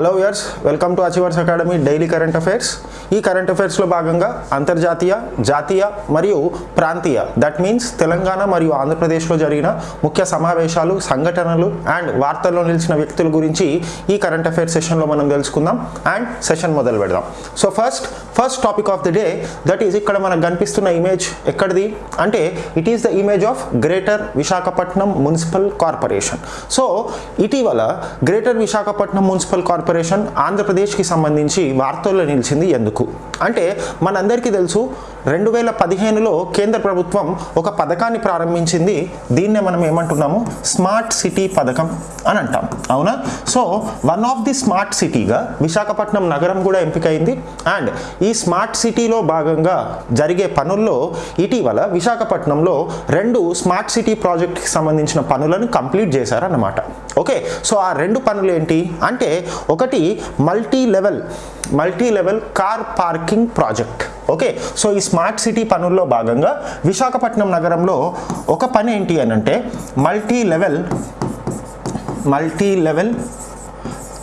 hello viewers welcome to achievers academy daily current affairs. ఈ current అఫైర్స్లో భాగంగా అంతర్జాతీయ జాతీయ మరియు ప్రాంతీయ దట్ మీన్స్ తెలంగాణ మరియు ఆంధ్రప్రదేశ్లో జరిగిన ముఖ్య సమావేశాలు సంఘటనలు అండ్ వార్తల్లో నిలిచిన వ్యక్తుల గురించి ఈ కరెంట్ అఫైర్స్ సెషన్లో మనం తెలుసుకుందాం అండ్ సెషన్ మొదలు పెడదాం. So first first topic of the day that is ఇక్కడ మనకు కనిపిస్తున్న ఇమేజ్ ఎక్కడిది? అంటే it is the image of Greater Visakhapatnam municipal corporation so ఇటీవల గ్రేటర్ విశాఖపట్నం మున్సిపల్ కార్పొరేషన్ ఆంధ్రప్రదేశ్కి సంబంధించి వార్తల్లో నిలిచింది ఎందుకు? అంటే మనందరికీ తెలుసు రెండు వేల పదిహేనులో కేంద్ర ప్రభుత్వం ఒక పథకాన్ని ప్రారంభించింది. దీన్నే మనం ఏమంటున్నాము? స్మార్ట్ సిటీ పథకం అని అంటాం. అవునా? So one of the smart సిటీగా విశాఖపట్నం నగరం కూడా ఎంపికైంది. అండ్ ఈ స్మార్ట్ సిటీలో భాగంగా జరిగే పనుల్లో ఇటీవల విశాఖపట్నంలో రెండు స్మార్ట్ సిటీ ప్రాజెక్ట్కి సంబంధించిన పనులను కంప్లీట్ చేశారన్నమాట. ఓకే? సో ఆ రెండు పనులు ఏంటి అంటే ఒకటి multi level multi level car parking project okay so ఈ స్మార్ట్ సిటీ పనుల్లో భాగంగా విశాఖపట్నం నగరంలో ఒక పని ఏంటి అని అంటే multi level multi level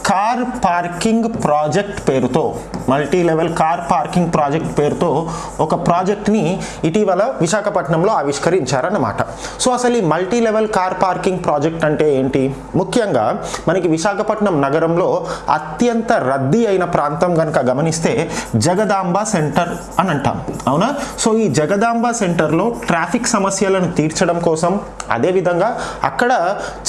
car parking project పేరుతో multi level car parking project పేరుతో ఒక ప్రాజెక్ట్ని ఇటీవల విశాఖపట్నంలో ఆవిష్కరించారన్నమాట. సో అసలు ఈ multi level car parking project అంటే ఏంటి? ముఖ్యంగా మనకి విశాఖపట్నం నగరంలో అత్యంత రద్దీ అయిన ప్రాంతం కనుక గమనిస్తే జగదాంబ సెంటర్ అని అంటాం అవునా? సో ఈ జగదాంబ సెంటర్లో ట్రాఫిక్ సమస్యలను తీర్చడం కోసం అదేవిధంగా అక్కడ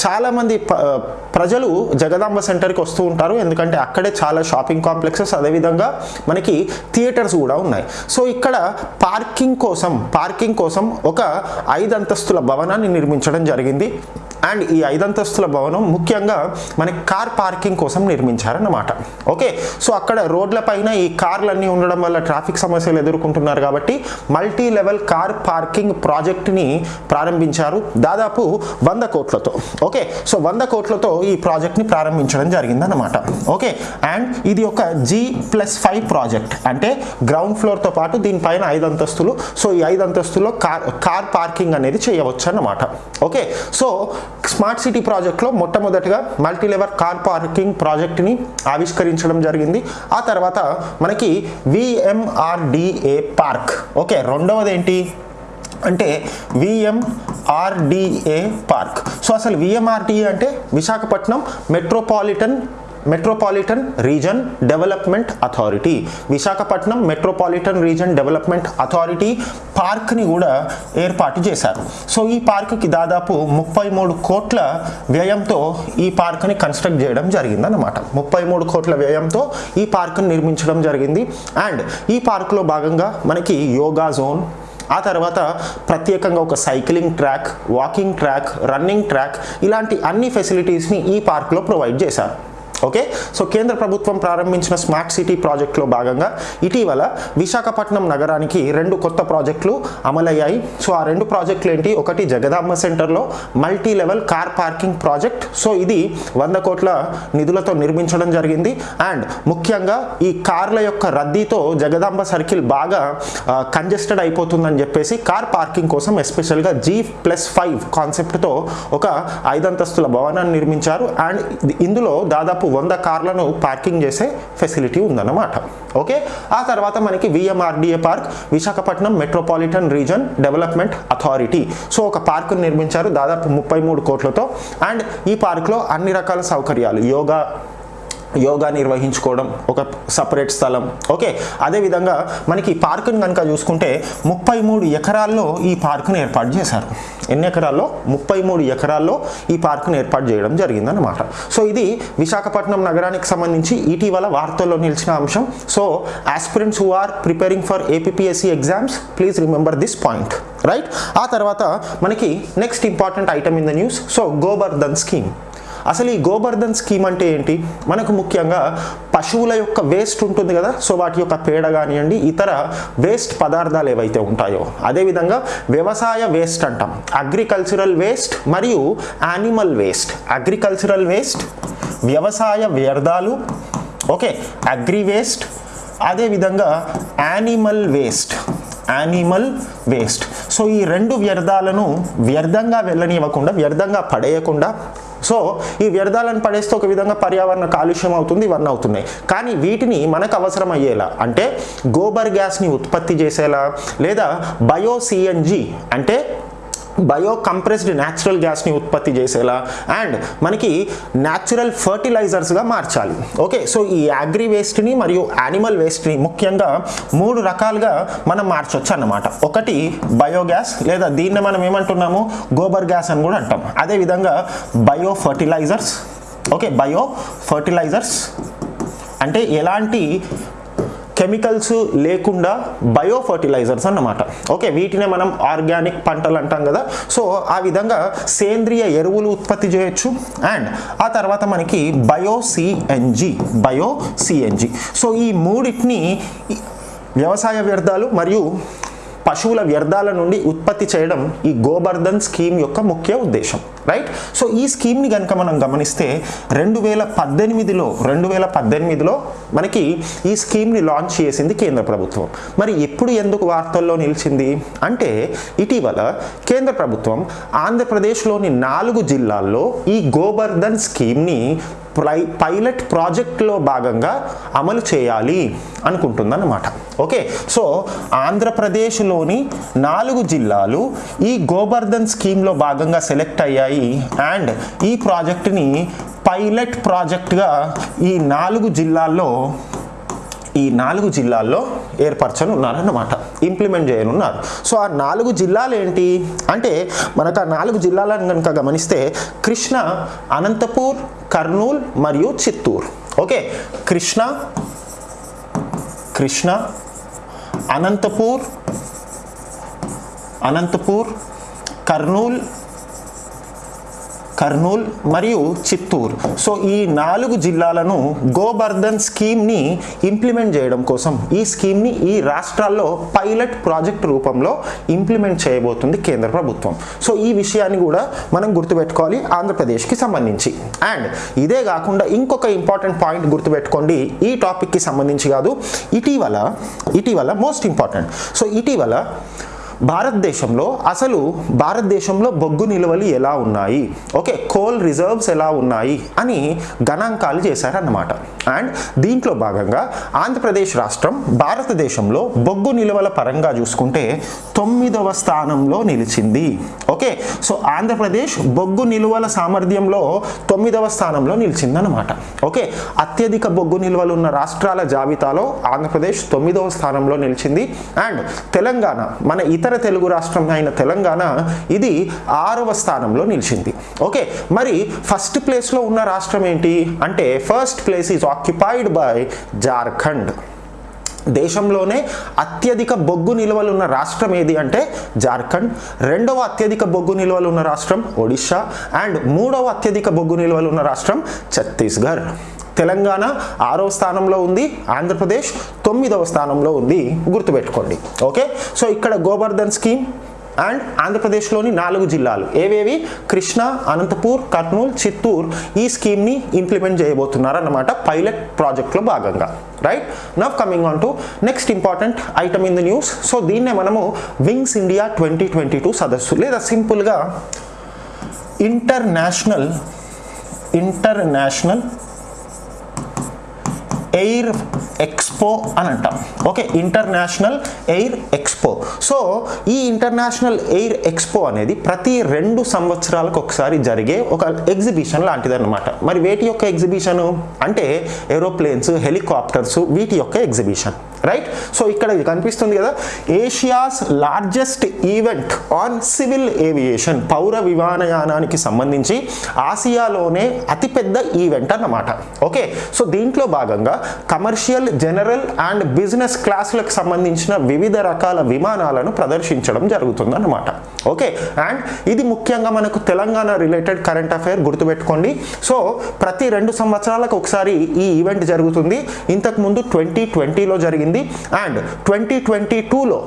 చాలామంది ప- ప్రజలు జగదాంబ సెంటర్కి వస్తూ ఉంటారు. ఎందుకంటే అక్కడే చాలా షాపింగ్ కాంప్లెక్సెస్ అదేవిధంగా మనకి థియేటర్స్ కూడా ఉన్నాయి. సో ఇక్కడ పార్కింగ్ కోసం పార్కింగ్ కోసం ఒక ఐదు అంతస్తుల భవనాన్ని నిర్మించడం జరిగింది. అండ్ ఈ ఐదంతస్తుల భవనం ముఖ్యంగా మనకి కార్ పార్కింగ్ కోసం నిర్మించారన్నమాట. ఓకే? సో అక్కడ రోడ్ల పైన ఈ కార్లన్నీ ఉండడం వల్ల ట్రాఫిక్ సమస్యలు ఎదుర్కొంటున్నారు కాబట్టి మల్టీ లెవెల్ కార్ పార్కింగ్ ప్రాజెక్ట్ని ప్రారంభించారు దాదాపు వంద కోట్లతో. ఓకే? సో వంద కోట్లతో ఈ ప్రాజెక్ట్ని ప్రారంభించడం జరిగిందన్నమాట. ఓకే? అండ్ ఇది ఒక జీ ప్లస్ ఫైవ్ ప్రాజెక్ట్. అంటే గ్రౌండ్ ఫ్లోర్తో పాటు దీనిపైన ఐదు అంతస్తులు. సో ఈ ఐదు అంతస్తుల్లో కార్ కార్ పార్కింగ్ అనేది చేయవచ్చు అన్నమాట. ఓకే? సో స్మార్ట్ సిటీ ప్రాజెక్ట్లో మొట్టమొదటిగా మల్టీలెవర్ కార్ పార్కింగ్ ప్రాజెక్ట్ని ఆవిష్కరించడం జరిగింది. ఆ తర్వాత మనకి విఎంఆర్డిఏ పార్క్. ఓకే? రెండవది ఏంటి అంటే విఎంఆర్డిఏ పార్క్. సో అసలు విఎంఆర్డిఏ అంటే Visakhapatnam metropolitan metropolitan region development authority Visakhapatnam metropolitan region development authority పార్క్ని కూడా ఏర్పాటు చేశారు. సో ఈ పార్క్కి దాదాపు ముప్పై మూడు కోట్ల వ్యయంతో ఈ పార్క్ని కన్స్ట్రక్ట్ చేయడం జరిగిందన్నమాట. ముప్పై మూడు కోట్ల వ్యయంతో ఈ పార్క్ని నిర్మించడం జరిగింది. అండ్ ఈ పార్క్లో భాగంగా మనకి యోగా జోన్ ఆ తర్వాత ప్రత్యేకంగా ఒక cycling track walking track running track ఇలాంటి అన్ని ఫెసిలిటీస్ని ఈ పార్క్లో ప్రొవైడ్ చేశారు. ఓకే సో కేంద్ర ప్రభుత్వం ప్రారంభించిన స్మార్ట్ సిటీ ప్రాజెక్టులో భాగంగా ఇటీవల విశాఖపట్నం నగరానికి రెండు కొత్త ప్రాజెక్టులు అమలయ్యాయి. సో ఆ రెండు ప్రాజెక్టులు ఏంటి? ఒకటి జగదాంబ సెంటర్లో multi level car parking project so ఇది వంద కోట్ల నిధులతో నిర్మించడం జరిగింది. అండ్ ముఖ్యంగా ఈ కార్ల యొక్క రద్దీతో జగదాంబ సర్కిల్ బాగా కంజెస్టెడ్ అయిపోతుందని చెప్పేసి కార్ పార్కింగ్ కోసం ఎస్పెషల్గా జీ ప్లస్ ఫైవ్ కాన్సెప్ట్తో ఒక ఐదంతస్తుల భవనాన్ని నిర్మించారు. అండ్ ఇందులో దాదాపు వంద కార్లను పార్కింగ్ చేసే ఫెసిలిటీ ఉందన్నమాట. ఓకే? ఆ తర్వాత మనకి VMRDA park Visakhapatnam metropolitan region development authority so ఒక పార్కును నిర్మించారు దాదాపు ముప్పై మూడు కోట్లతో. అండ్ ఈ పార్క్లో అన్ని రకాల సౌకర్యాలు యోగా యోగా నిర్వహించుకోవడం ఒక సపరేట్ స్థలం. ఓకే అదేవిధంగా మనకి ఈ పార్కుని కనుక చూసుకుంటే ముప్పై మూడు ఎకరాల్లో ఈ పార్కును ఏర్పాటు చేశారు. ఎన్ని ఎకరాల్లో? ముప్పై మూడు ఎకరాల్లో ఈ పార్కును ఏర్పాటు చేయడం జరిగిందన్నమాట. సో ఇది విశాఖపట్నం నగరానికి సంబంధించి ఇటీవల వార్తల్లో నిలిచిన అంశం. So aspirants who are preparing for APSC exams please remember this point right ఆ తర్వాత మనకి next important item in the news so Gobardhan scheme అసలు ఈ గోబర్ధన్ స్కీమ్ అంటే ఏంటి? మనకు ముఖ్యంగా పశువుల యొక్క వేస్ట్ ఉంటుంది కదా సో వాటి యొక్క పేడ కానివ్వండి ఇతర వేస్ట్ పదార్థాలు ఏవైతే ఉంటాయో అదేవిధంగా వ్యవసాయ వేస్ట్ అంటాం. అగ్రికల్చరల్ వేస్ట్ మరియు యానిమల్ వేస్ట్. అగ్రికల్చరల్ వేస్ట్ వ్యవసాయ వ్యర్థాలు ఓకే అగ్రి వేస్ట్ అదేవిధంగా animal waste animal waste. So ఈ రెండు వ్యర్థాలను వ్యర్థంగా వెళ్ళనివ్వకుండా వ్యర్థంగా పడేయకుండా సో ఈ వ్యర్థాలను పడేస్తే ఒక విధంగా పర్యావరణ కాలుష్యం అవుతుంది ఇవన్నీ అవుతున్నాయి. కానీ వీటిని మనకు అవసరం అయ్యేలా అంటే గోబర్ గ్యాస్ని ఉత్పత్తి చేసేలా లేదా బయోసిఎన్జి అంటే బయో కంప్రెస్డ్ న్యాచురల్ గ్యాస్ని ఉత్పత్తి చేసేలా అండ్ మనకి న్యాచురల్ ఫర్టిలైజర్స్గా మార్చాలి. ఓకే సో ఈ అగ్రి వేస్ట్ని మరియు యానిమల్ వేస్ట్ని ముఖ్యంగా మూడు రకాలుగా మనం మార్చొచ్చు అన్నమాట. ఒకటి బయోగ్యాస్ లేదా దీన్ని మనం ఏమంటున్నాము? గోబర్ గ్యాస్ అని కూడా అంటాం. అదేవిధంగా bio fertilizers okay bio fertilizers అంటే ఎలాంటి కెమికల్స్ లేకుండా బయో ఫర్టిలైజర్స్ అన్నమాట. ఓకే వీటినే మనం ఆర్గానిక్ పంటలు అంటాం కదా. సో ఆ విధంగా సేంద్రియ ఎరువులు ఉత్పత్తి చేయొచ్చు. అండ్ ఆ తర్వాత మనకి bio CNG bio CNG so ఈ మూడింటిని వ్యవసాయ వ్యర్థాలు మరియు పశువుల వ్యర్థాల నుండి ఉత్పత్తి చేయడం ఈ గోబర్ధన్ స్కీమ్ యొక్క ముఖ్య ఉద్దేశం. రైట్ సో ఈ స్కీమ్ని కనుక మనం గమనిస్తే రెండు వేల పద్దెనిమిదిలో రెండు వేల పద్దెనిమిదిలో మనకి ఈ స్కీమ్ని లాంచ్ చేసింది కేంద్ర ప్రభుత్వం. మరి ఎప్పుడు ఎందుకు వార్తల్లో నిలిచింది? అంటే ఇటీవల కేంద్ర ప్రభుత్వం ఆంధ్రప్రదేశ్లోని నాలుగు జిల్లాల్లో ఈ గోబర్ధన్ స్కీమ్ని ప్రై పైలట్ ప్రాజెక్ట్లో భాగంగా అమలు చేయాలి అనుకుంటుందన్నమాట. ఓకే? సో ఆంధ్రప్రదేశ్లోని నాలుగు జిల్లాలు ఈ గోబర్ధన్ స్కీమ్లో భాగంగా సెలెక్ట్ అయ్యాయి. అండ్ ఈ ప్రాజెక్ట్ని పైలట్ ప్రాజెక్ట్గా ఈ నాలుగు జిల్లాల్లో ఈ నాలుగు జిల్లాల్లో ఏర్పరచని ఉన్నారన్నమాట ఇంప్లిమెంట్ చేయనున్నారు. సో ఆ నాలుగు జిల్లాలు ఏంటి అంటే మనకు ఆ నాలుగు జిల్లాలను కనుక గమనిస్తే కృష్ణ అనంతపూర్ కర్నూల్ మరియు చిత్తూరు. ఓకే కృష్ణ కృష్ణ అనంతపూర్ అనంతపూర్ కర్నూల్ కర్నూల్ మరియు చిత్తూరు. సో ఈ నాలుగు జిల్లాలను గోబర్ధన్ స్కీమ్ని ఇంప్లిమెంట్ చేయడం కోసం ఈ స్కీమ్ని ఈ రాష్ట్రాల్లో పైలట్ ప్రాజెక్ట్ రూపంలో ఇంప్లిమెంట్ చేయబోతుంది కేంద్ర ప్రభుత్వం. సో ఈ విషయాన్ని కూడా మనం గుర్తుపెట్టుకోవాలి ఆంధ్రప్రదేశ్కి సంబంధించి. అండ్ ఇదే కాకుండా ఇంకొక ఇంపార్టెంట్ పాయింట్ గుర్తుపెట్టుకోండి ఈ టాపిక్కి సంబంధించి కాదు ఇటీవల ఇటీవల మోస్ట్ ఇంపార్టెంట్. సో ఇటీవల భారతదేశంలో అసలు భారతదేశంలో బొగ్గు నిల్వలు ఎలా ఉన్నాయి? ఓకే కోల్ రిజర్వ్స్ ఎలా ఉన్నాయి? అని గణాంకాలు చేశారన్నమాట. అండ్ దీంట్లో భాగంగా ఆంధ్రప్రదేశ్ రాష్ట్రం భారతదేశంలో బొగ్గు నిల్వల పరంగా చూసుకుంటే తొమ్మిదవ స్థానంలో నిలిచింది. ఓకే సో ఆంధ్రప్రదేశ్ బొగ్గు నిల్వల సామర్థ్యంలో తొమ్మిదవ స్థానంలో నిలిచిందన్నమాట. ఓకే అత్యధిక బొగ్గు నిల్వలు ఉన్న రాష్ట్రాల జాబితాలో ఆంధ్రప్రదేశ్ తొమ్మిదవ స్థానంలో నిలిచింది. అండ్ తెలంగాణ మన ఇతర తెలుగు రాష్ట్రం అయిన తెలంగాణ ఇది ఆరవ స్థానంలో నిలిచింది. ఓకే మరి ఫస్ట్ ప్లేస్లో ఉన్న రాష్ట్రం ఏంటి? అంటే first place is occupied by Jharkhand. దేశంలోనే అత్యధిక బొగ్గు నిల్వలు ఉన్న రాష్ట్రం ఏది అంటే జార్ఖండ్. రెండవ అత్యధిక బొగ్గు నిల్వలు ఉన్న రాష్ట్రం ఒడిశా. అండ్ మూడవ అత్యధిక బొగ్గు నిల్వలు ఉన్న రాష్ట్రం ఛత్తీస్గఢ్. తెలంగాణ ఆరవ స్థానంలో ఉంది ఆంధ్రప్రదేశ్ తొమ్మిదవ స్థానంలో ఉంది. గుర్తుపెట్టుకోండి. ఓకే? సో ఇక్కడ గోబర్ధన్ స్కీమ్ అండ్ ఆంధ్రప్రదేశ్లోని నాలుగు జిల్లాలు. ఏవేవి? కృష్ణ అనంతపూర్ కర్నూలు చిత్తూరు ఈ స్కీమ్ని ఇంప్లిమెంట్ చేయబోతున్నారన్నమాట పైలట్ ప్రాజెక్ట్లో భాగంగా. Right? Now coming on to next important item in the news. So దీన్నే మనము wings India twenty twenty two సదస్సు. లేదా సింపుల్గా ఇంటర్నేషనల్ ఇంటర్నేషనల్ ఎయిర్ ఎక్స్పో అని అంటాం. Okay international air expo so ఈ ఇంటర్నేషనల్ ఎయిర్ ఎక్స్పో అనేది ప్రతి రెండు సంవత్సరాలకు ఒకసారి జరిగే ఒక ఎగ్జిబిషన్ లాంటిదన్నమాట. మరి వేటి యొక్క ఎగ్జిబిషన్ అంటే ఏరోప్లేన్స్ హెలికాప్టర్స్ వీటి యొక్క ఎగ్జిబిషన్ రైట్ సో ఇక్కడ కనిపిస్తుంది కదా. Asia's largest event on civil aviation పౌర విమానయానానికి సంబంధించి ఆసియాలోనే అతిపెద్ద ఈవెంట్ అన్నమాట. ఓకే సో దీంట్లో భాగంగా కమర్షియల్ జనరల్ అండ్ బిజినెస్ క్లాసులకు సంబంధించిన వివిధ రకాల విమానాలను ప్రదర్శించడం జరుగుతుందన్నమాట. ఓకే అండ్ ఇది ముఖ్యంగా మనకు తెలంగాణ రిలేటెడ్ కరెంట్ అఫైర్ గుర్తుపెట్టుకోండి. సో ప్రతి రెండు సంవత్సరాలకు ఒకసారి ఈ ఈవెంట్ జరుగుతుంది. ఇంతకుముందు ట్వంటీ ట్వంటీలో జరిగింది. అండ్ ట్వంటీ ట్వంటీ టూలో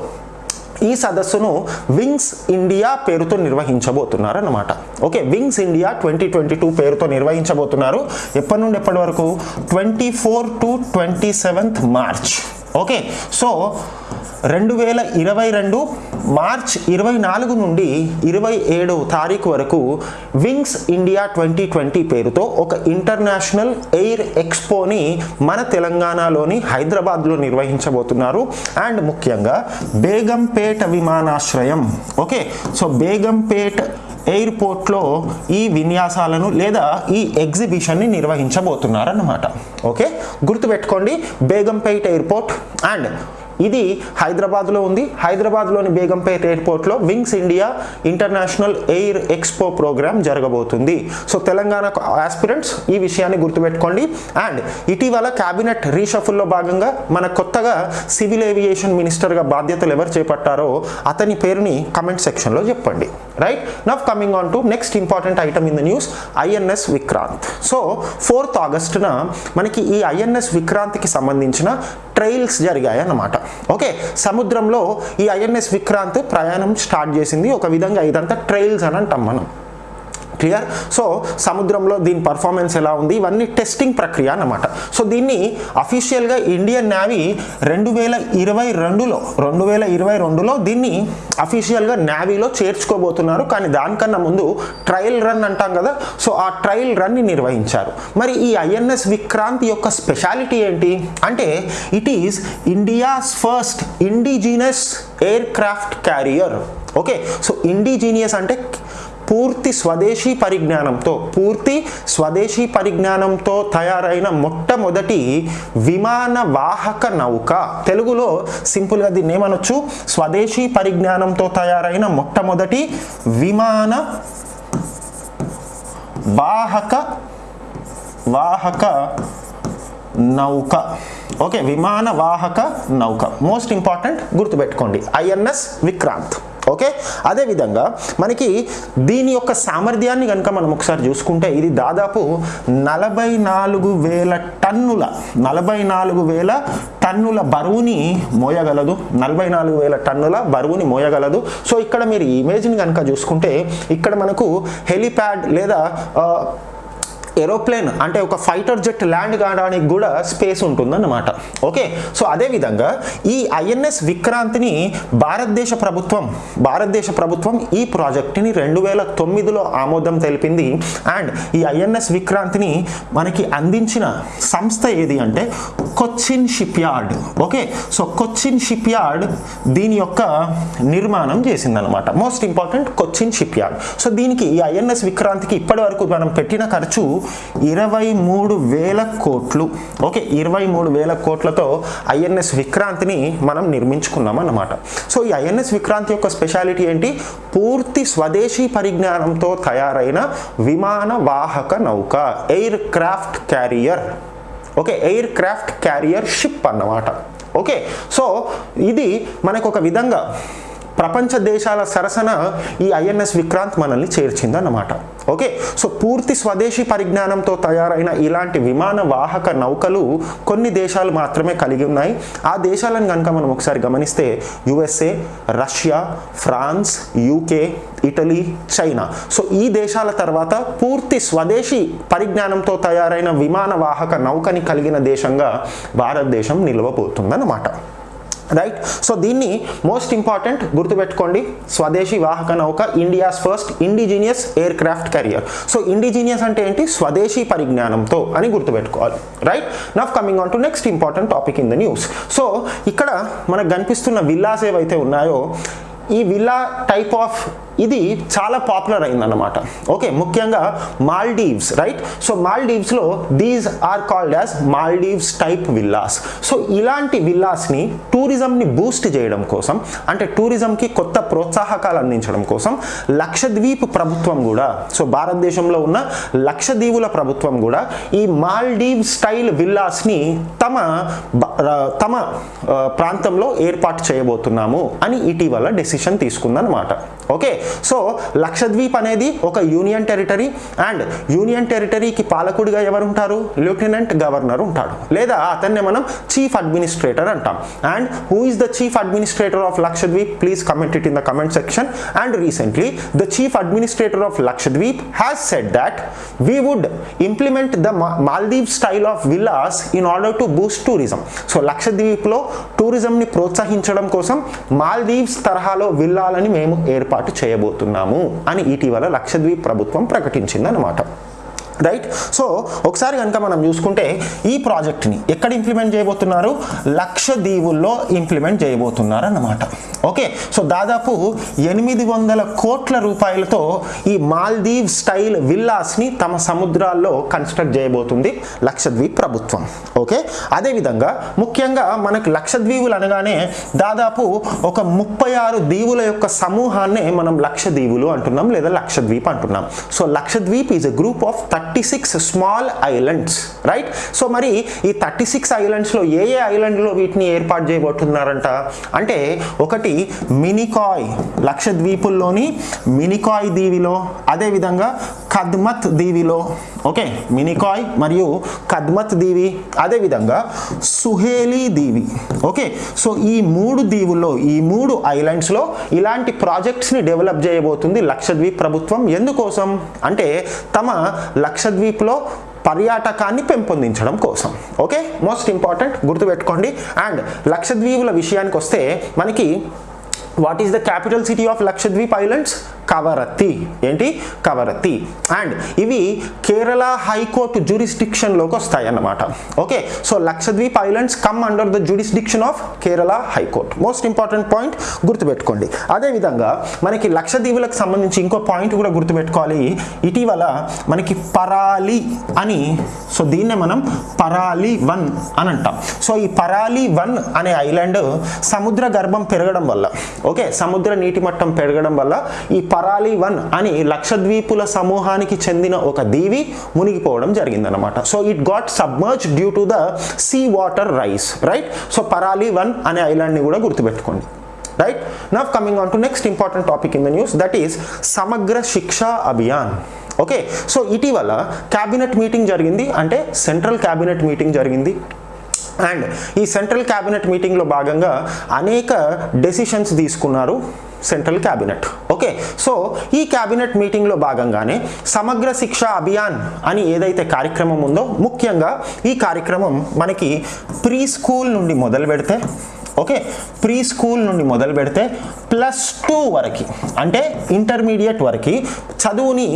ఈ సదస్సును వింగ్స్ ఇండియా పేరుతో నిర్వహించబోతున్నారు అనమాట okay wings India twenty twenty two పేరుతో నిర్వహించబోతున్నారు. ఎప్పటి నుండి ఎప్పటి వరకు? Twenty four to twenty seventh March. Okay so రెండు వేల ఇరవై రెండు మార్చ్ ఇరవై నాలుగు నుండి ఇరవై ఏడు తారీఖు వరకు వింగ్స్ ఇండియా ట్వంటీ ట్వంటీ పేరుతో ఒక ఇంటర్నేషనల్ ఎయిర్ ఎక్స్పోని మన తెలంగాణలోని హైదరాబాద్లో నిర్వహించబోతున్నారు. అండ్ ముఖ్యంగా బేగంపేట విమానాశ్రయం. ఓకే? సో బేగంపేట్ ఎయిర్పోర్ట్లో ఈ విన్యాసాలను లేదా ఈ ఎగ్జిబిషన్ని నిర్వహించబోతున్నారన్నమాట. ఓకే? గుర్తుపెట్టుకోండి బేగంపేట్ ఎయిర్పోర్ట్ అండ్ ఇది హైదరాబాద్లో ఉంది. హైదరాబాద్లోని బేగంపేట్ ఎయిర్పోర్ట్లో wings India international air expo program జరగబోతుంది. సో తెలంగాణ ఆస్పిరెంట్స్ ఈ విషయాన్ని గుర్తుపెట్టుకోండి. అండ్ ఇటీవల క్యాబినెట్ రీషఫుల్లో భాగంగా మన కొత్తగా సివిల్ ఏవియేషన్ మినిస్టర్గా బాధ్యతలు ఎవరు చేపట్టారో అతని పేరుని కమెంట్ సెక్షన్లో చెప్పండి. Right? Now coming on to next important item in the news INS Vikrant. So fourth ఆగస్టున మనకి ఈ ఐఎన్ఎస్ విక్రాంత్కి సంబంధించిన ట్రైల్స్ జరిగాయి అన్నమాట ఓకే సముద్రంలో ఈ ఐఎన్ఎస్ విక్రాంత్ ప్రయాణం స్టార్ట్ చేసింది. ఒక విధంగా ఇదంతా ట్రైల్స్ అని అంటాం మనం. క్లియర్ సో సముద్రంలో దీని పర్ఫార్మెన్స్ ఎలా ఉంది? ఇవన్నీ టెస్టింగ్ ప్రక్రియ అన్నమాట. సో దీన్ని అఫీషియల్గా ఇండియన్ నేవీ రెండు వేల ఇరవై రెండులో రెండు వేల ఇరవై రెండులో దీన్ని అఫీషియల్గా నేవీలో చేర్చుకోబోతున్నారు. కానీ దానికన్నా ముందు ట్రయల్ రన్ అంటాం కదా? సో ఆ ట్రయల్ రన్ని నిర్వహించారు. మరి ఈ ఐఎన్ఎస్ విక్రాంత్ యొక్క స్పెషాలిటీ ఏంటి? అంటే it is India's first indigenous aircraft carrier okay so indigenous అంటే పూర్తి స్వదేశీ పరిజ్ఞానంతో పూర్తి స్వదేశీ పరిజ్ఞానంతో తయారైన మొట్టమొదటి విమాన వాహక నౌక. తెలుగులో సింపుల్గా దీన్ని ఏమనొచ్చు? స్వదేశీ పరిజ్ఞానంతో తయారైన మొట్టమొదటి విమాన వాహక వాహక నౌక. ఓకే విమాన వాహక నౌక. మోస్ట్ ఇంపార్టెంట్ గుర్తుపెట్టుకోండి. ఐఎన్ఎస్ విక్రాంత్. ఓకే? అదేవిధంగా మనకి దీని యొక్క సామర్థ్యాన్ని కనుక మనం ఒకసారి చూసుకుంటే ఇది దాదాపు నలభై నాలుగు వేల టన్నుల నలభై నాలుగు వేల టన్నుల బరువుని మోయగలదు. నలభై నాలుగు వేల టన్నుల బరువుని మోయగలదు. సో ఇక్కడ మీరు ఇమేజ్ని కనుక చూసుకుంటే ఇక్కడ మనకు హెలిప్యాడ్ లేదా ఏరోప్లేన్ అంటే ఒక ఫైటర్ జెట్ ల్యాండ్ కావడానికి కూడా స్పేస్ ఉంటుందన్నమాట. ఓకే? సో అదేవిధంగా ఈ ఐఎన్ఎస్ విక్రాంత్ని భారతదేశ ప్రభుత్వం భారతదేశ ప్రభుత్వం ఈ ప్రాజెక్ట్ని రెండు వేల తొమ్మిదిలో ఆమోదం తెలిపింది. అండ్ ఈ ఐఎన్ఎస్ విక్రాంత్ని మనకి అందించిన సంస్థ ఏది అంటే Cochin shipyard okay? So Cochin shipyard దీని యొక్క నిర్మాణం చేసిందనమాట most important Cochin shipyard so దీనికి ఈ ఐఎన్ఎస్ విక్రాంతికి ఇప్పటి వరకు మనం పెట్టిన ఖర్చు ఇరవై మూడు వేల కోట్లు. ఓకే ఇరవై మూడు వేల కోట్లతో ఐఎన్ఎస్ విక్రాంతిని మనం నిర్మించుకున్నాం అన్నమాట. సో ఈ ఐఎన్ఎస్ విక్రాంతి యొక్క స్పెషాలిటీ ఏంటి? పూర్తి స్వదేశీ పరిజ్ఞానంతో తయారైన విమాన వాహక నౌక aircraft carrier. Okay aircraft carrier ship అన్నమాట. ఓకే సో ఇది మనకు ఒక విధంగా ప్రపంచ దేశాల సరసన ఈ ఐఎన్ఎస్ విక్రాంత్ మనల్ని చేర్చిందన్నమాట. ఓకే? సో పూర్తి స్వదేశీ పరిజ్ఞానంతో తయారైన ఇలాంటి విమాన వాహక నౌకలు కొన్ని దేశాలు మాత్రమే కలిగి ఉన్నాయి. ఆ దేశాలను కనుక మనం ఒకసారి గమనిస్తే USA Russia France UK Italy China. So ఈ దేశాల తర్వాత పూర్తి స్వదేశీ పరిజ్ఞానంతో తయారైన విమాన వాహక నౌకని కలిగిన దేశంగా భారతదేశం నిలవబోతుందన్నమాట. రైట్ సో దీన్ని మోస్ట్ ఇంపార్టెంట్ గుర్తుపెట్టుకోండి. స్వదేశీ వాహక నౌక India's first indigenous aircraft carrier so indigenous అంటే ఏంటి? స్వదేశీ పరిజ్ఞానంతో అని గుర్తుపెట్టుకోవాలి. Right now coming on to next important topic in the news so ఇక్కడ మనకు కనిపిస్తున్న విల్లాస్ ఏవైతే ఉన్నాయో ఈ విల్లా టైప్ ఆఫ్ ఇది చాలా పాపులర్ అయిందన్నమాట. ఓకే ముఖ్యంగా Maldives right so మాల్డీవ్స్లో these are called as Maldives type villas so ఇలాంటి విల్లాస్ని టూరిజంని బూస్ట్ చేయడం కోసం అంటే టూరిజంకి కొత్త ప్రోత్సాహకాలు అందించడం కోసం లక్షద్వీప్ ప్రభుత్వం కూడా సో భారతదేశంలో ఉన్న లక్షద్వీపుల ప్రభుత్వం కూడా ఈ మాల్డీవ్ స్టైల్ విల్లాస్ని తమ తమ ప్రాంతంలో ఏర్పాటు చేయబోతున్నాము అని ఇటీవల డెసిషన్ తీసుకుందనమాట ఓకే సో లక్షద్వీప్ అనేది ఒక యూనియన్ టెరిటరీ అండ్ యూనియన్ టెరిటరీకి పాలకుడిగా ఎవరు ఉంటారు లెఫ్టినెంట్ గవర్నర్ ఉంటాడు. లేదా అతన్నే మనం చీఫ్ అడ్మినిస్ట్రేటర్ అంటాం. And who is the chief administrator of Lakshadweep? Please comment it in the comment section and recently the chief administrator of Lakshadweep has said that we would implement the Maldive style of villas in order to boost tourism so లక్షద్వీప్లో టూరిజంని ప్రోత్సహించడం కోసం మాల్దీవ్స్ తరహాలో విల్లాలని మేము ఏర్పాటు చేయబోతున్నాము అని ఇటీవల లక్షద్వీప్ ప్రభుత్వం ప్రకటించిందనమాట రైట్ సో ఒకసారి కనుక మనం చూసుకుంటే ఈ ప్రాజెక్ట్ని ఎక్కడ ఇంప్లిమెంట్ చేయబోతున్నారు? లక్షదీవుల్లో ఇంప్లిమెంట్ చేయబోతున్నారు అన్నమాట ఓకే సో దాదాపు ఎనిమిది వందల కోట్ల రూపాయలతో ఈ మాల్దీవ్ స్టైల్ విల్లాస్ని తమ సముద్రాల్లో కన్స్ట్రక్ట్ చేయబోతుంది లక్షద్వీప్ ప్రభుత్వం. ఓకే అదేవిధంగా ముఖ్యంగా మనకు లక్షద్వీపులు అనగానే దాదాపు ఒక ముప్పై ఆరు దీవుల యొక్క సమూహాన్నే మనం లక్షదీవులు అంటున్నాం లేదా లక్షద్వీప్ అంటున్నాం. So Lakshadweep is a group of thirty six small islands right so మరి ఈ థర్టీ సిక్స్ ఐలండ్స్లో ఏ ఏ ఐలండ్లో వీటిని ఏర్పాటు చేయబోతున్నారంట? అంటే ఒకటి మినికాయ్ లక్షద్వీపుల్లోని మినికాయ్ దీవిలో అదేవిధంగా కద్మత్ దీవిలో ఓకే? మినికాయ్ మరియు కద్మత్ దీవి అదేవిధంగా సుహేలీ దీవి ఓకే? సో ఈ మూడు దీవుల్లో ఈ మూడు ఐలాండ్స్లో ఇలాంటి ప్రాజెక్ట్స్ని డెవలప్ చేయబోతుంది లక్షద్వీప్ ప్రభుత్వం. ఎందుకోసం? అంటే తమ లక్షద్వీప్లో పర్యాటకాన్ని పెంపొందించడం కోసం. ఓకే? మోస్ట్ ఇంపార్టెంట్ గుర్తుపెట్టుకోండి. అండ్ లక్షద్వీపుల విషయానికి వస్తే మనకి what is the capital city of Lakshadweep islands Kavaratti. ఏంటి? కవరత్తి. అండ్ ఇవి కేరళ హైకోర్టు జ్యూరిస్డిక్షన్లోకి వస్తాయి అన్నమాట okay? So Lakshadweep islands come under the jurisdiction of Kerala high court. Most important point గుర్తుపెట్టుకోండి. అదేవిధంగా మనకి లక్షద్వీపులకు సంబంధించి ఇంకో పాయింట్ కూడా గుర్తుపెట్టుకోవాలి. ఇటీవల మనకి పరాలి అని సో దీన్నే మనం పరాలి వన్ అని అంటాం. సో ఈ పరాలి వన్ అనే ఐలాండ్ సముద్ర గర్భం పెరగడం వల్ల ఓకే? సముద్ర నీటి మట్టం పెరగడం వల్ల ఈ పరాలి వన్ అని లక్షద్వీపుల సమూహానికి చెందిన ఒక దీవి మునిగిపోవడం జరిగిందనమాట so it got submerge due to the sea water rise right so Parali one అనే ఐలాండ్ని కూడా గుర్తుపెట్టుకోండి. Right now coming on to next important topic in the news that is Samagra Shiksha Abhiyan. Okay so ఇటీవల cabinet meeting జరిగింది. అంటే central cabinet meeting జరిగింది. And ఈ central cabinet మీటింగ్లో భాగంగా అనేక డెసిషన్స్ తీసుకున్నారు. Central cabinet. ఓకే సో ఈ క్యాబినెట్ మీటింగ్లో భాగంగానే సమగ్ర శిక్ష అభియాన్ అని ఏదైతే కార్యక్రమం ఉందో ముఖ్యంగా ఈ కార్యక్రమం మనకి ప్రీ స్కూల్ నుండి మొదలు పెడితే ఓకే ప్రీ స్కూల్ నుండి మొదలు పెడితే ప్లస్ టూ వరకు అంటే ఇంటర్మీడియట్ వరకు చదువుని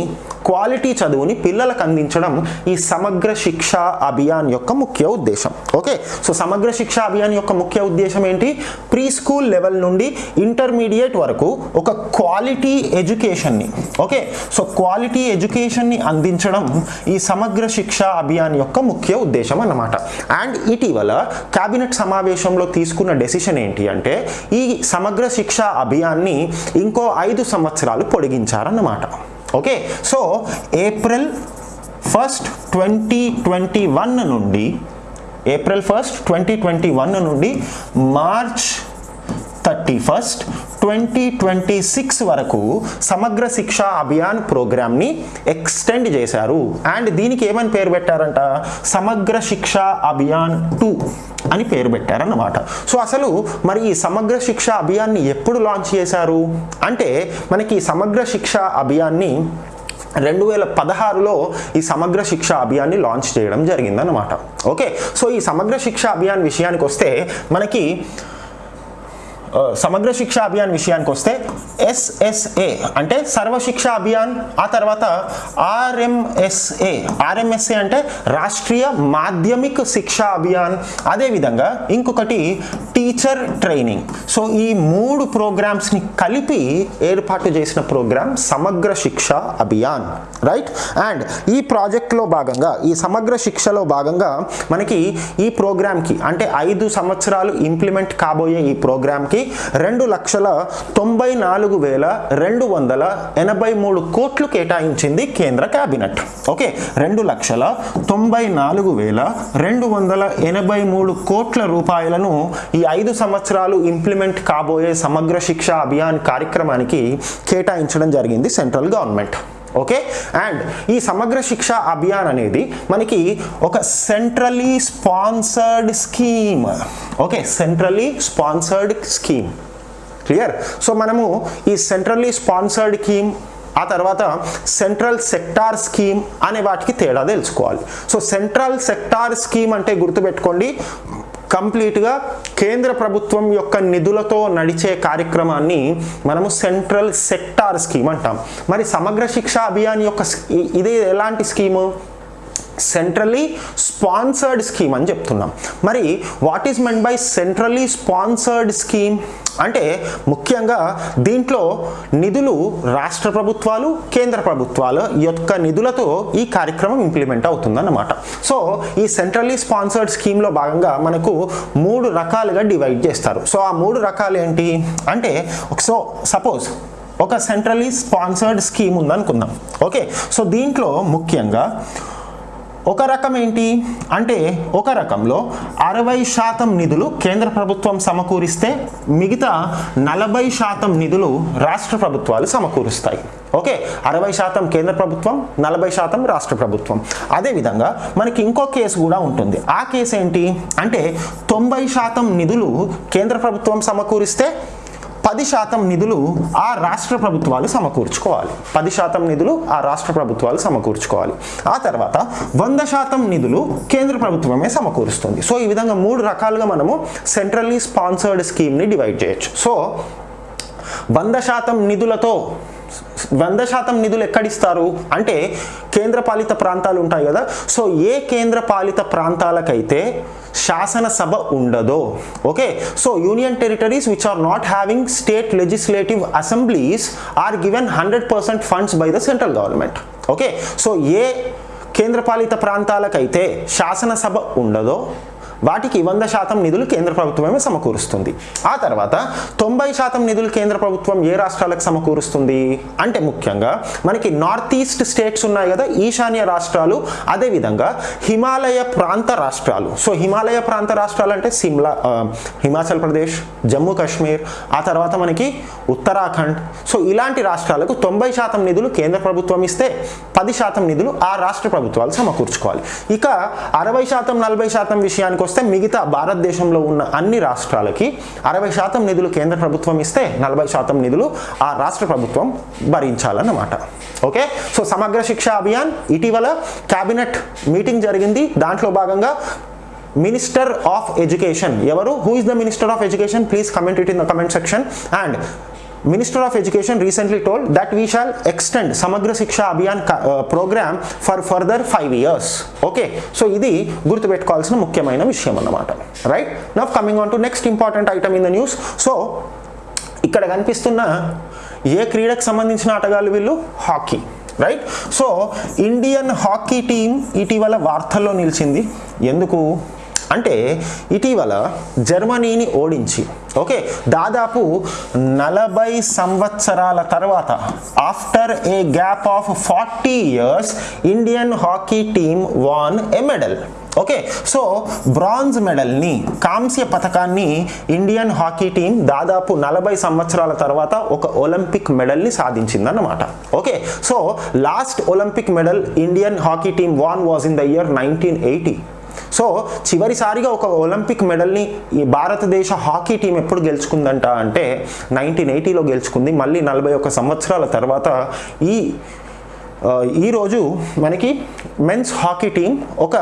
క్వాలిటీ చదువుని పిల్లలకు అందించడం ఈ సమగ్ర శిక్ష అభియాన్ యొక్క ముఖ్య ఉద్దేశం. ఓకే? సో సమగ్ర శిక్ష అభియాన్ యొక్క ముఖ్య ఉద్దేశం ఏంటి? ప్రీ స్కూల్ లెవెల్ నుండి ఇంటర్మీడియట్ వరకు ఒక క్వాలిటీ ఎడ్యుకేషన్ని ఓకే? సో క్వాలిటీ ఎడ్యుకేషన్ని అందించడం ఈ సమగ్ర శిక్ష అభియాన్ యొక్క ముఖ్య ఉద్దేశం అన్నమాట. అండ్ ఇటీవల కేబినెట్ సమావేశంలో తీసుకున్న డెసిషన్ ఏంటి అంటే ఈ సమగ్ర శిక్ష అభియాన్ని ఇంకో ఐదు సంవత్సరాలు పొడిగించారన్నమాట. Okay? So April first twenty twenty one నుండి April first twenty twenty one నుండి March thirty first twenty twenty six వరకు సమగ్ర శిక్ష అభియాన్ ప్రోగ్రామ్ని ఎక్స్టెండ్ చేశారు. అండ్ దీనికి ఏమని పేరు పెట్టారంట? సమగ్ర శిక్ష అభియాన్ టూ అని పేరు పెట్టారన్నమాట. సో అసలు మరి ఈ సమగ్ర శిక్ష అభియాన్ని ఎప్పుడు లాంచ్ చేశారు? అంటే మనకి ఈ సమగ్ర శిక్ష అభియాన్ని రెండు వేల పదహారులో ఈ సమగ్ర శిక్ష అభియాన్ని లాంచ్ చేయడం జరిగిందనమాట ఓకే? సో ఈ సమగ్ర శిక్ష అభియాన్ విషయానికి వస్తే మనకి సమగ్ర శిక్ష అభియాన్ విషయానికి వస్తే ఎస్ఎస్ఏ అంటే సర్వశిక్ష అభియాన్ ఆ తర్వాత ఆర్ఎంఎస్ఏ ఆర్ఎంఎస్ఏ అంటే రాష్ట్రీయ మాధ్యమిక శిక్ష అభియాన్. అదేవిధంగా ఇంకొకటి టీచర్ ట్రైనింగ్. సో ఈ మూడు ప్రోగ్రామ్స్ని కలిపి ఏర్పాటు చేసిన ప్రోగ్రామ్ సమగ్ర శిక్ష అభియాన్. రైట్? అండ్ ఈ ప్రాజెక్ట్లో భాగంగా ఈ సమగ్ర శిక్షలో భాగంగా మనకి ఈ ప్రోగ్రామ్కి అంటే ఐదు సంవత్సరాలు ఇంప్లిమెంట్ కాబోయే ఈ ప్రోగ్రామ్కి రెండు లక్షల తొంభై నాలుగు వేల రెండు వందల ఎనభై మూడు కోట్లు కేటాయించింది కేంద్ర కేబినెట్ ఓకే రెండు లక్షల తొంభై నాలుగు వేల రెండు వందల ఎనభై మూడు కోట్ల రూపాయలను ఈ ఐదు సంవత్సరాలు ఇంప్లిమెంట్ కాబోయే సమగ్ర శిక్ష అభియాన్ కార్యక్రమానికి కేటాయించడం జరిగింది సెంట్రల్ గవర్నమెంట్. ఓకే? అండ్ ఈ సమగ్ర శిక్ష అభియాన్ అనేది మనకి ఒక centrally sponsored scheme. Okay? Centrally sponsored scheme. Clear? So మనము ఈ సెంట్రల్లీ స్పాన్సర్డ్ స్కీమ్ ఆ తర్వాత సెంట్రల్ సెక్టార్ స్కీమ్ అనే వాటికి తేడా తెలుసుకోవాలి. సో సెంట్రల్ సెక్టార్ స్కీమ్ అంటే గుర్తుపెట్టుకోండి. కంప్లీట్గా కేంద్ర ప్రభుత్వం యొక్క నిధులతో నడిచే కార్యక్రమాన్ని మనము సెంట్రల్ సెక్టార్ స్కీమ్ అంటాం. మరి సమగ్ర శిక్ష అభియాన్ యొక్క ఇదే ఇది ఎలాంటి స్కీము? సెంట్రలీ స్పాన్సర్డ్ స్కీమ్ అని చెప్తున్నాం. మరి what is meant by centrally sponsored scheme అంటే ముఖ్యంగా దీంట్లో నిధులు రాష్ట్ర ప్రభుత్వాలు కేంద్ర ప్రభుత్వాల యొక్క నిధులతో ఈ కార్యక్రమం ఇంప్లిమెంట్ అవుతుందన్నమాట. సో ఈ సెంట్రలీ స్పాన్సర్డ్ స్కీమ్లో భాగంగా మనకు మూడు రకాలుగా డివైడ్ చేస్తారు. సో ఆ మూడు రకాలు ఏంటి? అంటే సో సపోజ్ ఒక సెంట్రలీ స్పాన్సర్డ్ స్కీమ్ ఉందనుకుందాం. ఓకే సో దీంట్లో ముఖ్యంగా ఒక రకం ఏంటి? అంటే ఒక రకంలో అరవై శాతం నిధులు కేంద్ర ప్రభుత్వం సమకూరిస్తే మిగతా నలభై శాతం నిధులు రాష్ట్ర ప్రభుత్వాలు సమకూరుస్తాయి. ఓకే? అరవై శాతం కేంద్ర ప్రభుత్వం నలభై శాతం రాష్ట్ర ప్రభుత్వం. అదేవిధంగా మనకి ఇంకో కేసు కూడా ఉంటుంది. ఆ కేసు ఏంటి? అంటే తొంభై శాతం నిధులు కేంద్ర ప్రభుత్వం సమకూరిస్తే పది శాతం నిధులు ఆ రాష్ట్ర ప్రభుత్వాలు సమకూర్చుకోవాలి. పది శాతం నిధులు ఆ రాష్ట్ర ప్రభుత్వాలు సమకూర్చుకోవాలి. ఆ తర్వాత వంద శాతం నిధులు కేంద్ర ప్రభుత్వమే సమకూరుస్తుంది. సో ఈ విధంగా మూడు రకాలుగా మనము సెంట్రల్లీ స్పాన్సర్డ్ స్కీమ్ని డివైడ్ చేయొచ్చు. సో వంద శాతం నిధులతో వంద శాతం నిధులు ఎక్కడిస్తారు? అంటే కేంద్రపాలిత ప్రాంతాలు ఉంటాయి కదా. సో ఏ కేంద్రపాలిత ప్రాంతాలకైతే శాసనసభ ఉండదో okay? So union territories which are not having state legislative assemblies are given hundred percent funds by the central government okay? So ఏ కేంద్రపాలిత ప్రాంతాలకైతే శాసనసభ ఉండదో వాటికి వంద శాతం నిధులు కేంద్ర ప్రభుత్వమే సమకూరుస్తుంది. ఆ తర్వాత తొంభై శాతం నిధులు కేంద్ర ప్రభుత్వం ఏ రాష్ట్రాలకు సమకూరుస్తుంది? అంటే ముఖ్యంగా మనకి నార్త్ ఈస్ట్ స్టేట్స్ ఉన్నాయి కదా ఈశాన్య రాష్ట్రాలు అదేవిధంగా హిమాలయ ప్రాంత రాష్ట్రాలు. సో హిమాలయ ప్రాంత రాష్ట్రాలు అంటే సిమ్లా హిమాచల్ ప్రదేశ్ జమ్మూ కాశ్మీర్ ఆ తర్వాత మనకి ఉత్తరాఖండ్. సో ఇలాంటి రాష్ట్రాలకు తొంభై శాతం నిధులు కేంద్ర ప్రభుత్వం ఇస్తే పది శాతం నిధులు ఆ రాష్ట్ర ప్రభుత్వాలు సమకూర్చుకోవాలి. ఇక అరవై శాతం నలభై శాతం విషయానికి వస్తే మిగతా భారతదేశంలో ఉన్న అన్ని రాష్ట్రాలకి అరవై శాతం నిధులు కేంద్ర ప్రభుత్వం ఇస్తే నలభై శాతం నిధులు ఆ రాష్ట్ర ప్రభుత్వం భరించాలన్నమాట. ఓకే? సో సమగ్ర శిక్ష అభియాన్ ఇటీవల క్యాబినెట్ మీటింగ్ జరిగింది. దాంట్లో భాగంగా మినిస్టర్ ఆఫ్ ఎడ్యుకేషన్. ఎవరు? Who is the minister of education please comment it in the comment section and Minister of Education recently told that we shall extend Samagra Shiksha Abhiyan ka- uh, program for further five years. Okay so ఇది గుర్తుపెట్టుకోవాల్సిన ముఖ్యమైన విషయం అన్నమాట. Right now coming on to next important item in the news so ఇక్కడ కనిపిస్తున్న ఏ క్రీడకు సంబంధించిన ఆటగాళ్ళు వీళ్ళు? Hockey right so Indian hockey team ఇటీవల వార్తల్లో నిలిచింది. ఎందుకు? అంటే ఇటీవల జర్మనీని ఓడించి ఓకే దాదాపు నలభై సంవత్సరాల తర్వాత after a gap of forty years Indian hockey team won a medal. Okay so bronze మెడల్ని కాంస్య పథకాన్ని ఇండియన్ హాకీ టీం దాదాపు నలభై సంవత్సరాల తర్వాత ఒక ఒలింపిక్ మెడల్ని సాధించిందన్నమాట. Okay so last Olympic medal Indian hockey team won was in the year nineteen eighty. So చివరిసారిగా ఒక ఒలింపిక్ మెడల్ని ఈ భారతదేశ హాకీ టీం ఎప్పుడు గెలుచుకుందంట అంటే నైన్టీన్ ఎయిటీలో గెలుచుకుంది. మళ్ళీ నలభై ఒక్క సంవత్సరాల తర్వాత ఈ ఈరోజు మనకి మెన్స్ హాకీ టీం ఒక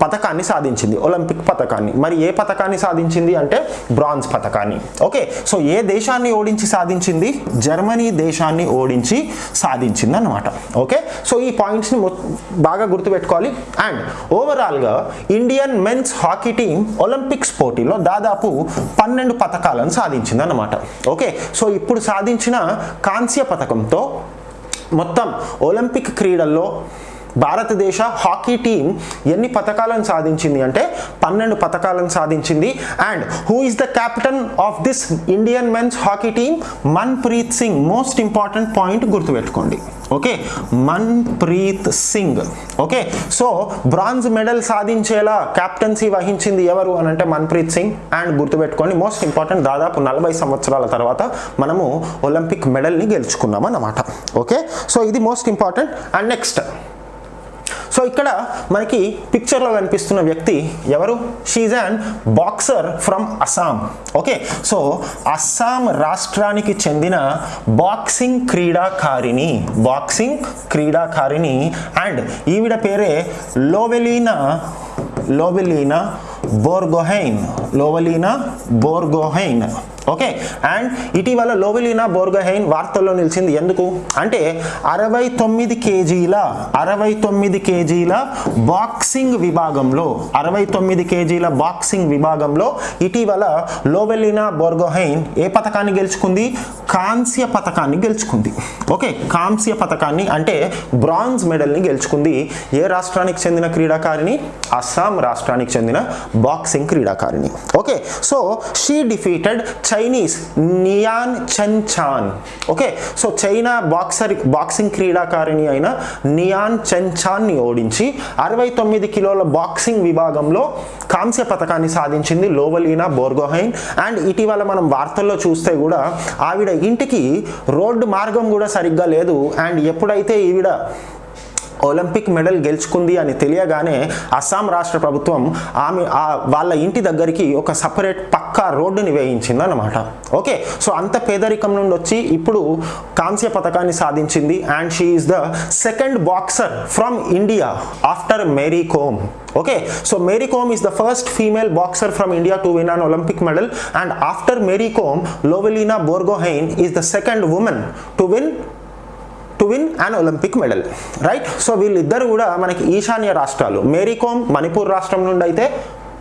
పథకాన్ని సాధించింది ఒలింపిక్ పథకాన్ని మరి ఏ పథకాన్ని సాధించింది అంటే బ్రాంజ్ పథకాన్ని ఓకే సో ఏ దేశాన్ని ఓడించి సాధించింది? జర్మనీ దేశాన్ని ఓడించి సాధించింది అనమాట ఓకే సో ఈ పాయింట్స్ని బాగా గుర్తుపెట్టుకోవాలి. అండ్ ఓవరాల్గా Indian men's hockey team Olympics పోటీలో దాదాపు పన్నెండు పథకాలను సాధించింది అనమాట ఓకే సో ఇప్పుడు సాధించిన కాంస్య పథకంతో మొత్తం ఒలింపిక్ క్రీడల్లో భారతదేశ హాకీ టీం ఎన్ని పథకాలను సాధించింది అంటే పన్నెండు పథకాలను సాధించింది. And who is the captain of this Indian men's hockey team Manpreet Singh most important point గుర్తుపెట్టుకోండి. Okay Manpreet Singh okay so bronze medal సాధించేలా captaincy వహించింది ఎవరు అని అంటే మన్ప్రీత్ సింగ్ అండ్ గుర్తుపెట్టుకోండి మోస్ట్ ఇంపార్టెంట్ దాదాపు నలభై సంవత్సరాల తర్వాత మనము ఒలింపిక్ మెడల్ని గెలుచుకున్నాం అన్నమాట ఓకే సో ఇది most important and next so ఇక్కడ మనకి పిక్చర్లో కనిపిస్తున్న వ్యక్తి ఎవరు? She's and boxer from Assam okay so Assam రాష్ట్రానికి చెందిన బాక్సింగ్ క్రీడాకారిణి బాక్సింగ్ క్రీడాకారిణి అండ్ ఈవిడ పేరే లోవెలీనా లోవెలీనా బోర్గోహైన్ లోవలీనా బోర్గోహైన్ ఓకే. అండ్ ఇటీవల లోవెలినా బోర్గహైన్ వార్తల్లో నిలిచింది. ఎందుకు? అంటే అరవై తొమ్మిది కేజీల అరవై తొమ్మిది కేజీల బాక్సింగ్ విభాగంలో అరవై తొమ్మిది కేజీల బాక్సింగ్ విభాగంలో ఇటీవల లోవెలినా బోర్గోహైన్ ఏ పథకాన్ని గెలుచుకుంది? కాంస్య పథకాన్ని గెలుచుకుంది. ఓకే. కాంస్య పథకాన్ని అంటే బ్రాంజ్ మెడల్ని గెలుచుకుంది. ఏ రాష్ట్రానికి చెందిన క్రీడాకారిణి? అస్సాం రాష్ట్రానికి చెందిన బాక్సింగ్ క్రీడాకారిణి. Okay. So she defeated Chinese Nien Chen Chan okay so China boxer boxing క్రీడాకారిణి అయిన నియాన్ చెన్ చాన్ని ఓడించి అరవై తొమ్మిది కిలోల బాక్సింగ్ విభాగంలో కాంస్య పథకాన్ని సాధించింది లోవలీనా బోర్గోహైన్. అండ్ ఇటీవల మనం వార్తల్లో చూస్తే కూడా ఆవిడ ఇంటికి రోడ్డు మార్గం కూడా సరిగ్గా లేదు. అండ్ ఎప్పుడైతే ఈవిడ ఒలింపిక్ మెడల్ గెలుచుకుంది అని తెలియగానే అస్సాం రాష్ట్ర ప్రభుత్వం ఆమె ఆ వాళ్ళ ఇంటి దగ్గరికి ఒక సపరేట్ పక్కా రోడ్డుని వేయించింది అనమాట ఓకే సో అంత పేదరికం నుండి వచ్చి ఇప్పుడు కాంస్య పథకాన్ని సాధించింది and she is the second boxer from India after Mary Kom okay so Mary Kom is the first female boxer from India to win an Olympic medal and after Mary Kom Lovlina Borgohain is the second women to win to win an Olympic medal right so వీళ్ళిద్దరు కూడా మనకి ఈశాన్య రాష్ట్రాలు మేరీకోమ్ మణిపూర్ రాష్ట్రం నుండి అయితే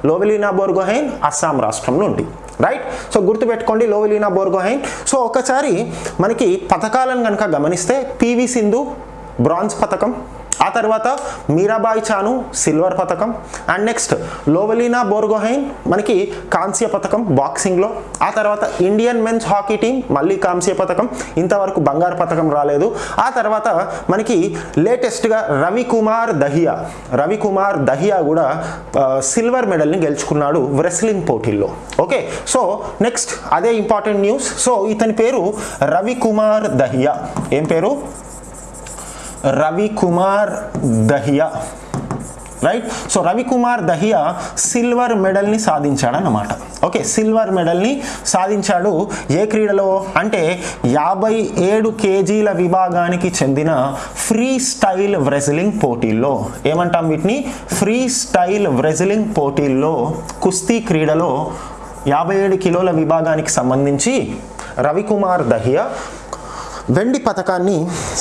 లోవెలీనా బోర్గోహైన్ అస్సాం రాష్ట్రం నుండి రైట్ సో గుర్తుపెట్టుకోండి లోవెలీనా బోర్గోహైన్ సో ఒకసారి మనకి పథకాలను కనుక గమనిస్తే పివి సింధు బ్రాంజ్ పథకం ఆ తర్వాత మీరాబాయి చాను సిల్వర్ పథకం అండ్ నెక్స్ట్ లోవలీనా బోర్గోహైన్ మనకి కాంస్య పథకం బాక్సింగ్లో ఆ తర్వాత ఇండియన్ మెన్స్ హాకీ టీం మళ్ళీ కాంస్య పథకం ఇంతవరకు బంగారు పథకం రాలేదు. ఆ తర్వాత మనకి లేటెస్ట్గా రవికుమార్ దహియా. రవికుమార్ దహియా కూడా సిల్వర్ మెడల్ని గెలుచుకున్నాడు రెస్లింగ్ పోటీల్లో. ఓకే సో నెక్స్ట్ అదే ఇంపార్టెంట్ న్యూస్ సో ఇతని పేరు రవికుమార్ దహియా. ఏం పేరు? Ravikumar Dahiya right so Ravikumar Dahiya silver మెడల్ని సాధించాడన్నమాట. ఓకే సిల్వర్ మెడల్ని సాధించాడు. ఏ క్రీడలో? అంటే యాభై ఏడు కేజీల విభాగానికి చెందిన ఫ్రీ స్టైల్ వ్రెజిలింగ్ పోటీల్లో. ఏమంటాం వీటిని? ఫ్రీ స్టైల్ వ్రెజిలింగ్ పోటీల్లో కుస్తీ క్రీడలో యాభై ఏడు కిలోల విభాగానికి సంబంధించి రవికుమార్ దహియా వెండి పథకాన్ని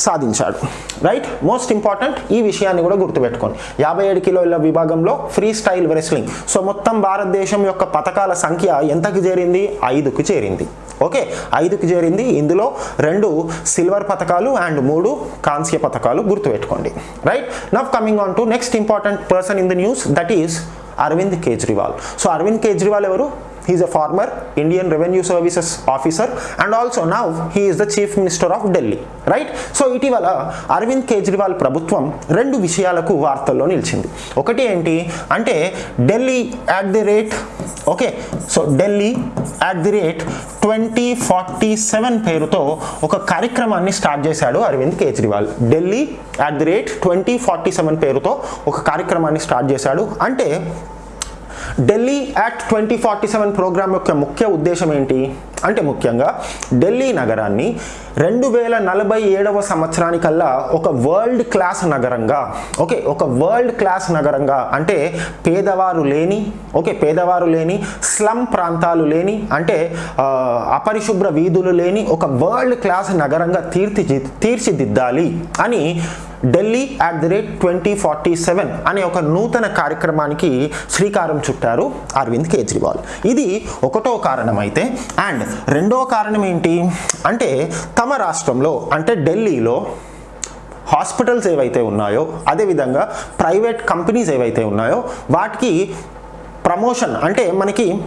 సాధించాడు. రైట్ మోస్ట్ ఇంపార్టెంట్ ఈ విషయాన్ని కూడా గుర్తుపెట్టుకోండి. యాభై ఏడు కిలోల విభాగంలో ఫ్రీ స్టైల్ రెస్లింగ్ సో మొత్తం భారతదేశం యొక్క పథకాల సంఖ్య ఎంతకు చేరింది? ఐదుకు చేరింది. ఓకే ఐదుకు చేరింది. ఇందులో రెండు సిల్వర్ పథకాలు అండ్ మూడు కాంస్య పథకాలు గుర్తుపెట్టుకోండి. Right now coming on to next important person in the news that is Arvind Kejriwal so Arvind Kejriwal ఎవరు? He is a former Indian Revenue Services officer and also now he is the Chief Minister of Delhi. Right so ఇటీవల అరవింద్ కేజ్రీవాల్ ప్రభుత్వం రెండు విషయాలకు వార్తల్లో నిలిచింది. ఒకటి ఏంటి అంటే Delhi at the rate okay so Delhi at the rate twenty forty seven పేరుతో ఒక కార్యక్రమాన్ని స్టార్ట్ చేశాడు Arvind Kejriwal Delhi at the rate twenty forty seven పేరుతో ఒక కార్యక్రమాన్ని స్టార్ట్ చేశాడు. అంటే Delhi act twenty forty seven program యొక్క ముఖ్య ఉద్దేశం ఏంటి? అంటే ముఖ్యంగా ఢిల్లీ నగరాన్ని రెండు వేల నలభై ఏడవ సంవత్సరానికల్లా ఒక వరల్డ్ క్లాస్ నగరంగా ఓకే ఒక వరల్డ్ క్లాస్ నగరంగా అంటే పేదవారు లేని ఓకే పేదవారు లేని స్లమ్ ప్రాంతాలు లేని అంటే అపరిశుభ్ర వీధులు లేని ఒక వరల్డ్ క్లాస్ నగరంగా తీర్చి తీర్చిదిద్దాలి అని Delhi at the rate twenty forty seven అనే ఒక నూతన కార్యక్రమానికి శ్రీకారం చుట్టారు అరవింద్ కేజ్రీవాల్. ఇది ఒకటో కారణం అయితే అండ్ రెండో కారణం ఏంటి? అంటే తమ రాష్ట్రంలో అంటే ఢిల్లీలో హాస్పిటల్స్ ఏవైతే ఉన్నాయో అదేవిధంగా ప్రైవేట్ కంపెనీస్ ఏవైతే ఉన్నాయో వాటికి ప్రమోషన్ అంటే మనకి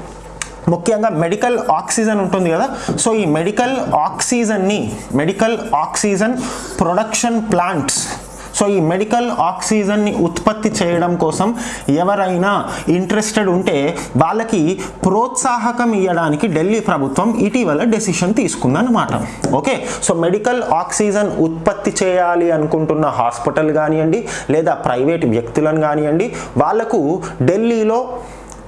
ముఖ్యంగా మెడికల్ ఆక్సిజన్ ఉంటుంది కదా. సో ఈ medical ఆక్సిజన్ని medical oxygen production plants so ఈ మెడికల్ ఆక్సిజన్ని ఉత్పత్తి చేయడం కోసం ఎవరైనా ఇంట్రెస్టెడ్ ఉంటే వాళ్ళకి ప్రోత్సాహకం ఇవ్వడానికి ఢిల్లీ ప్రభుత్వం ఇటీవల డెసిషన్ తీసుకుందన్నమాట. ఓకే? సో మెడికల్ ఆక్సిజన్ ఉత్పత్తి చేయాలి అనుకుంటున్న హాస్పిటల్ కానివ్వండి లేదా ప్రైవేట్ వ్యక్తులను కానివ్వండి వాళ్ళకు ఢిల్లీలో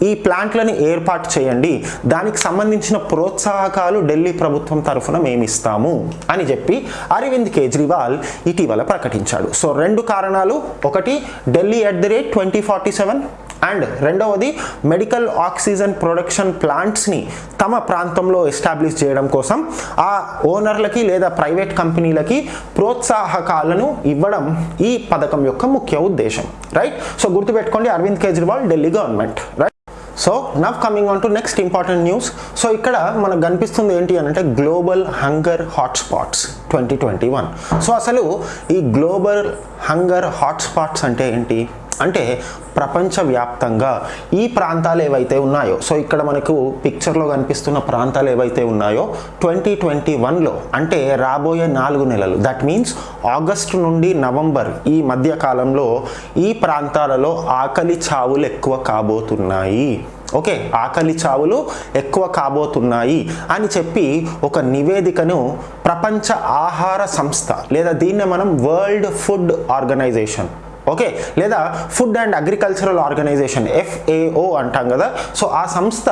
ఈ ప్లాంట్లను ఏర్పాటు చేయండి. దానికి సంబంధించిన ప్రోత్సాహకాలు ఢిల్లీ ప్రభుత్వం తరఫున మేమిస్తాము అని చెప్పి అరవింద్ కేజ్రీవాల్ ఇటీవల ప్రకటించాడు. సో రెండు కారణాలు. ఒకటి Delhi at the rate twenty forty seven and రెండవది మెడికల్ ఆక్సిజన్ ప్రొడక్షన్ ప్లాంట్స్ని తమ ప్రాంతంలో ఎస్టాబ్లిష్ చేయడం కోసం ఆ ఓనర్లకి లేదా ప్రైవేట్ కంపెనీలకి ప్రోత్సాహకాలను ఇవ్వడం ఈ పథకం యొక్క ముఖ్య ఉద్దేశం. రైట్? సో గుర్తుపెట్టుకోండి Arvind Kejriwal Delhi government. Right so now coming on to next important news so ఇక్కడ మనకు కనిపిస్తుంది ఏంటి అని అంటే global hunger hotspots twenty twenty one so అసలు ఈ గ్లోబల్ హంగర్ హాట్స్పాట్స్ అంటే ఏంటి అంటే ప్రపంచవ్యాప్తంగా ఈ ప్రాంతాలు ఏవైతే ఉన్నాయో సో ఇక్కడ మనకు పిక్చర్లో కనిపిస్తున్న ప్రాంతాలు ఏవైతే ఉన్నాయో ట్వంటీ ట్వంటీ వన్లో అంటే రాబోయే నాలుగు నెలలు దట్ మీన్స్ ఆగస్టు నుండి నవంబర్ ఈ మధ్య కాలంలో ఈ ప్రాంతాలలో ఆకలి చావులు ఎక్కువ కాబోతున్నాయి. ఓకే ఆకలి చావులు ఎక్కువ కాబోతున్నాయి అని చెప్పి ఒక నివేదికను ప్రపంచ ఆహార సంస్థ లేదా దీన్నే మనం వరల్డ్ ఫుడ్ ఆర్గనైజేషన్ ఓకే లేదా Food and Agricultural Organization FAO అంటాం కదా. సో ఆ సంస్థ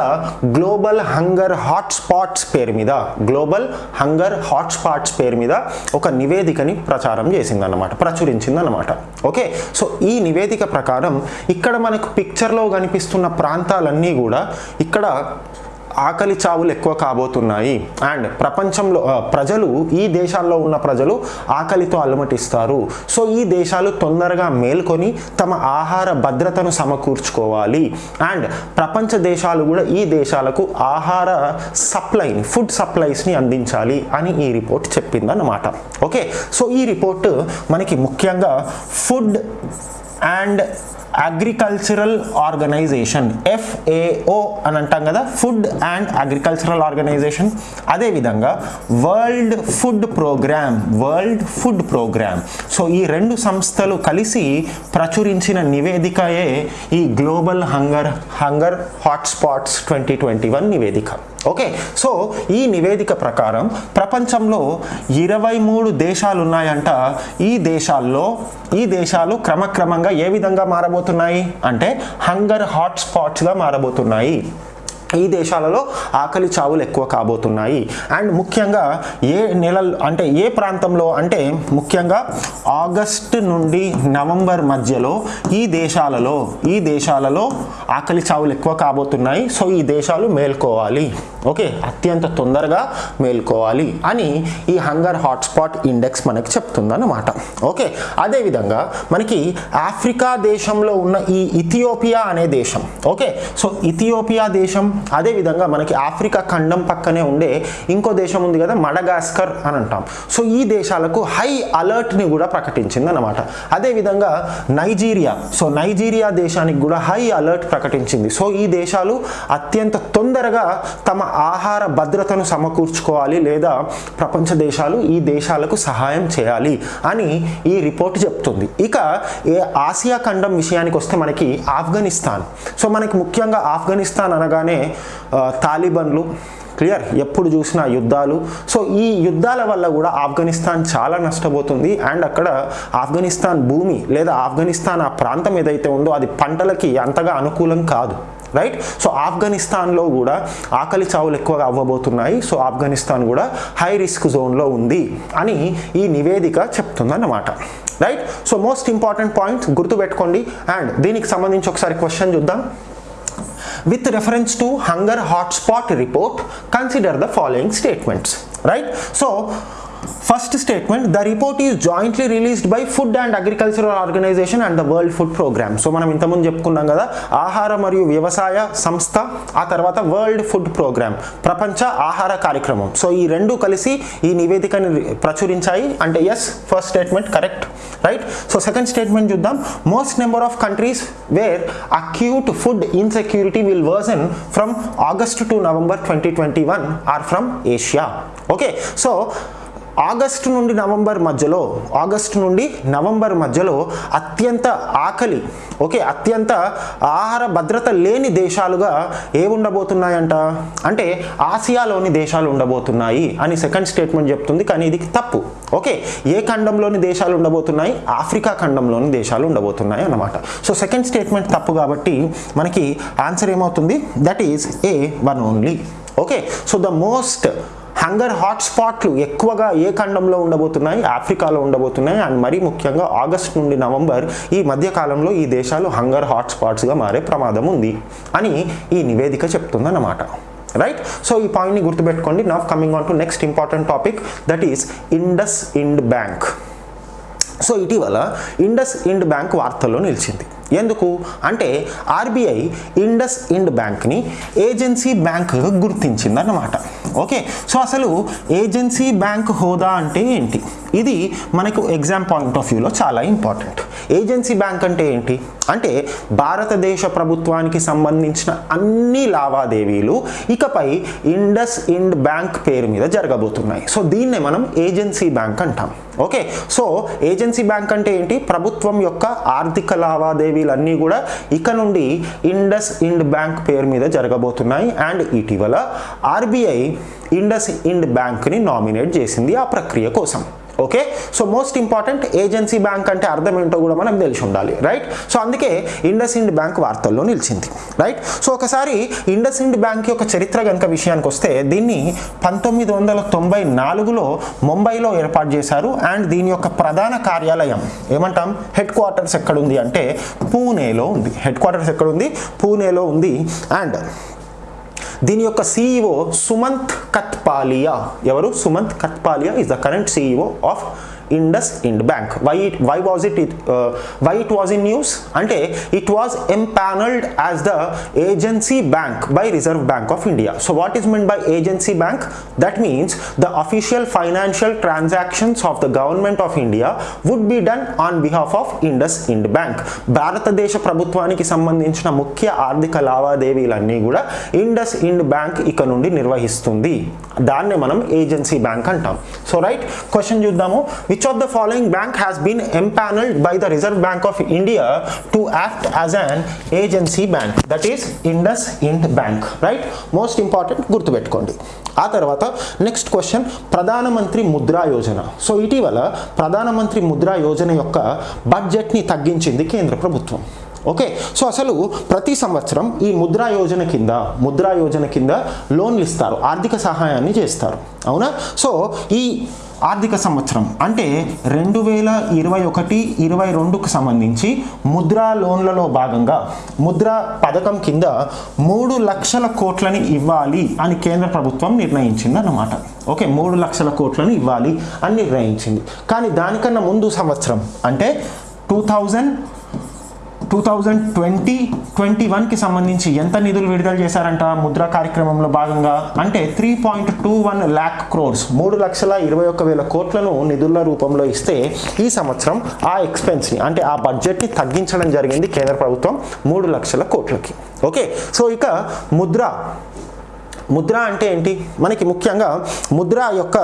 గ్లోబల్ హంగర్ హాట్స్పాట్స్ పేరు మీద గ్లోబల్ హంగర్ హాట్స్పాట్స్ పేరు మీద ఒక నివేదికని ప్రచారం చేసిందన్నమాట ప్రచురించిందన్నమాట. ఓకే సో ఈ నివేదిక ప్రకారం ఇక్కడ మనకు పిక్చర్లో కనిపిస్తున్న ప్రాంతాలన్నీ కూడా ఇక్కడ ఆకలి చావులు ఎక్కువ కాబోతున్నాయి. అండ్ ప్రపంచంలో ప్రజలు ఈ దేశాల్లో ఉన్న ప్రజలు ఆకలితో అలమటిస్తారు. సో ఈ దేశాలు తొందరగా మేల్కొని తమ ఆహార భద్రతను సమకూర్చుకోవాలి. అండ్ ప్రపంచ దేశాలు కూడా ఈ దేశాలకు ఆహార సప్లైని ఫుడ్ సప్లైస్ని అందించాలి అని ఈ రిపోర్ట్ చెప్పిందన్నమాట. ఓకే? సో ఈ రిపోర్ట్ మనకి ముఖ్యంగా Food and Agricultural Organization FAO అని అంటాం కదా ఫుడ్ అండ్ అగ్రికల్చరల్ ఆర్గనైజేషన్. అదేవిధంగా World Food Programme World Food Programme. So ఈ రెండు సంస్థలు కలిసి ప్రచురించిన నివేదికయే ఈ global hunger hunger hotspots twenty twenty one నివేదిక. ఓకే సో ఈ నివేదిక ప్రకారం ప్రపంచంలో ఇరవై మూడు దేశాలు ఉన్నాయంట ఈ దేశాల్లో ఈ దేశాలు క్రమక్రమంగా ఏ విధంగా మారబోతున్నాయి? అంటే హంగర్ హాట్స్పాట్స్గా మారబోతున్నాయి. ఈ దేశాలలో ఆకలి చావులు ఎక్కువ కాబోతున్నాయి. అండ్ ముఖ్యంగా ఏ నెలలు అంటే ఏ ప్రాంతంలో అంటే ముఖ్యంగా ఆగస్ట్ నుండి నవంబర్ మధ్యలో ఈ దేశాలలో ఈ దేశాలలో ఆకలి చావులు ఎక్కువ కాబోతున్నాయి. సో ఈ దేశాలు మేల్కోవాలి. ఓకే? అత్యంత తొందరగా మేల్కోవాలి అని ఈ హంగర్ హాట్స్పాట్ ఇండెక్స్ మనకి చెప్తుందన్నమాట. ఓకే? అదేవిధంగా మనకి ఆఫ్రికా దేశంలో ఉన్న ఈ ఇథియోపియా అనే దేశం. ఓకే? సో ఇథియోపియా దేశం అదేవిధంగా మనకి ఆఫ్రికా ఖండం పక్కనే ఉండే ఇంకో దేశం ఉంది కదా మడగాస్కర్ అని అంటాం. సో ఈ దేశాలకు హై అలర్ట్ని కూడా ప్రకటించింది అనమాట అదేవిధంగా నైజీరియా సో నైజీరియా దేశానికి కూడా హై అలర్ట్ ప్రకటించింది. సో ఈ దేశాలు అత్యంత తొందరగా తమ ఆహార భద్రతను సమకూర్చుకోవాలి లేదా ప్రపంచ దేశాలు ఈ దేశాలకు సహాయం చేయాలి అని ఈ రిపోర్ట్ చెప్తుంది. ఇక ఏ ఆసియా ఖండం విషయానికి వస్తే మనకి ఆఫ్ఘనిస్తాన్. సో మనకి ముఖ్యంగా ఆఫ్ఘనిస్తాన్ అనగానే తాలిబన్లు క్లియర్? ఎప్పుడు చూసినా యుద్ధాలు. సో ఈ యుద్ధాల వల్ల కూడా ఆఫ్ఘనిస్తాన్ చాలా నష్టపోతుంది. అండ్ అక్కడ ఆఫ్ఘనిస్తాన్ భూమి లేదా ఆఫ్ఘనిస్తాన్ ఆ ప్రాంతం ఏదైతే ఉందో అది పంటలకి అంతగా అనుకూలం కాదు. రైట్? సో ఆఫ్ఘనిస్తాన్లో కూడా ఆకలి చావులు ఎక్కువగా అవ్వబోతున్నాయి. సో ఆఫ్ఘనిస్తాన్ కూడా హై రిస్క్ జోన్లో ఉంది అని ఈ నివేదిక చెప్తుందన్నమాట. Right? So most important points గుర్తుపెట్టుకోండి. అండ్ దీనికి సంబంధించి ఒకసారి క్వశ్చన్ చూద్దాం. With reference to hunger hotspot report consider the following statements right? So first statement the report is jointly released by Food and Agricultural Organization and the World Food Programme so మనం ఇంతకుముందు చెప్పుకున్నాం కదా ఆహార మరియు వ్యవసాయ సంస్థ ఆ తర్వాత వరల్డ్ ఫుడ్ ప్రోగ్రామ్ ప్రపంచ ఆహార కార్యక్రమం. సో ఈ రెండు కలిసి ఈ నివేదికని ప్రచురించాయి. అంటే yes first statement correct right so second statement చూద్దాం. Most number of countries where acute food insecurity will worsen from August to November twenty twenty one are from Asia okay so August నుండి November మధ్యలో August నుండి November మధ్యలో అత్యంత ఆకలి okay అత్యంత ఆహార భద్రత లేని దేశాలుగా ఏ ఉండబోతున్నాయంట? అంటే ఆసియాలోని దేశాలు ఉండబోతున్నాయి అని సెకండ్ స్టేట్మెంట్ చెప్తుంది కానీ ఇది తప్పు. ఓకే ఏ ఖండంలోని దేశాలు ఉండబోతున్నాయి? ఆఫ్రికా ఖండంలోని దేశాలు ఉండబోతున్నాయి అన్నమాట. సో సెకండ్ స్టేట్మెంట్ తప్పు కాబట్టి మనకి ఆన్సర్ ఏమవుతుంది? That is A one only. Okay so the most hunger హాట్స్పాట్లు ఎక్కువగా ఏ ఖండంలో ఉండబోతున్నాయి? ఆఫ్రికాలో ఉండబోతున్నాయి. అండ్ మరీ ముఖ్యంగా ఆగస్ట్ నుండి నవంబర్ ఈ మధ్యకాలంలో ఈ దేశాలు హంగర్ హాట్స్పాట్స్గా మారే ప్రమాదం ఉంది అని ఈ నివేదిక చెప్తుందన్నమాట. రైట్ సో ఈ పాయింట్ని గుర్తుపెట్టుకోండి. Now coming on to next important topic that is IndusInd bank so ఇటీవల ఇండస్ ఇండ్ బ్యాంక్ వార్తల్లో నిలిచింది. ఎందుకు? అంటే ఆర్బీఐ ఇండస్ ఇండ్ బ్యాంక్ని ఏజెన్సీ బ్యాంక్ గుర్తించిందన్నమాట. ఓకే? సో అసలు ఏజెన్సీ బ్యాంక్ హోదా అంటే ఏంటి? ఇది మనకు ఎగ్జామ్ పాయింట్ ఆఫ్ వ్యూలో చాలా ఇంపార్టెంట్. ఏజెన్సీ బ్యాంక్ అంటే ఏంటి? అంటే భారతదేశ ప్రభుత్వానికి సంబంధించిన అన్ని లావాదేవీలు ఇకపై ఇండస్ ఇండ్ బ్యాంక్ పేరు మీద జరగబోతున్నాయి. సో దీన్నే మనం ఏజెన్సీ బ్యాంక్ అంటాం. ఓకే. సో ఏజెన్సీ బ్యాంక్ అంటే ఏంటి? ప్రభుత్వం యొక్క ఆర్థిక లావాదేవీలన్నీ కూడా ఇక నుండి ఇండస్ ఇండ్ బ్యాంక్ పేరు మీద జరగబోతున్నాయి. అండ్ ఇటీవల ఆర్బీఐ ఇండస్ ఇండ్ బ్యాంక్ని నామినేట్ చేసింది ఆ ప్రక్రియ కోసం. Okay? So most important agency bank అంటే అర్థం ఏంటో కూడా మనకు తెలిసి ఉండాలి రైట్ సో అందుకే ఇండస్ ఇండ్ బ్యాంక్ వార్తల్లో నిలిచింది రైట్ సో ఒకసారి ఇండస్ ఇండ్ బ్యాంక్ యొక్క చరిత్ర కనుక విషయానికి వస్తే దీన్ని పంతొమ్మిది వందల తొంభై నాలుగులో ముంబైలో ఏర్పాటు చేశారు అండ్ దీని యొక్క ప్రధాన కార్యాలయం ఏమంటాం? హెడ్ క్వార్టర్స్ ఎక్కడుంది అంటే పూణేలో ఉంది. హెడ్ క్వార్టర్స్ ఎక్కడుంది? పూణేలో ఉంది. అండ్ దీని యొక్క సీఈఓ సుమంత్ కత్పాలియా. ఎవరు? Sumant Kathpalia is the current CEO of IndusInd Bank why why was it why it was in news అంటే it was empanelled as the agency bank by Reserve Bank of India so what is mean by agency bank that means the official financial transactions of the government of India would be done on behalf of IndusInd Bank భారతదేశ ప్రభుత్వానికి సంబంధించిన ముఖ్య ఆర్థిక లావాదేవీలన్నీ కూడా Indus ఇండ్ bank ఇక నుండి నిర్వహిస్తుంది. దాన్నే మనం ఏజెన్సీ బ్యాంక్ అంటాం. సో రైట్ క్వశ్చన్ చూద్దాము. With of the following bank has been empanelled by the Reserve Bank of India to act as an agency bank that is IndusInd bank right most important గుర్తుపెట్టుకోండి. ఆ తర్వాత next question ప్రధానమంత్రి Mudra Yojana. So ఇటీవల ప్రధానమంత్రి ముద్రా యోజన యొక్క బడ్జెట్ని తగ్గించింది కేంద్ర ప్రభుత్వం. ఓకే సో అసలు ప్రతి సంవత్సరం ఈ ముద్రా యోజన కింద ముద్రా యోజన కింద లోన్లు ఇస్తారు ఆర్థిక సహాయాన్ని చేస్తారు. అవునా? సో ఈ ఆర్థిక సంవత్సరం అంటే రెండు వేల ఇరవై ఒకటి ఇరవై రెండుకు సంబంధించి ముద్రా లోన్లలో భాగంగా ముద్రా పథకం కింద మూడు లక్షల కోట్లని ఇవ్వాలి అని కేంద్ర ప్రభుత్వం నిర్ణయించింది అన్నమాట ఓకే మూడు లక్షల కోట్లని ఇవ్వాలి అని నిర్ణయించింది. కానీ దానికన్నా ముందు సంవత్సరం అంటే two thousand two thousand twenty twenty వన్కి సంబంధించి ఎంత నిధులు విడుదల చేశారంట ముద్రా కార్యక్రమంలో భాగంగా? అంటే three point two one lakh crores మూడు లక్షల ఇరవై ఒక్క వేల కోట్లను నిధుల రూపంలో ఇస్తే ఈ సంవత్సరం ఆ ఎక్స్పెన్స్ని అంటే ఆ బడ్జెట్ని తగ్గించడం జరిగింది కేంద్ర ప్రభుత్వం మూడు లక్షల కోట్లకి. ఓకే? సో ఇక ముద్ర. ముద్ర అంటే ఏంటి? మనకి ముఖ్యంగా ముద్ర యొక్క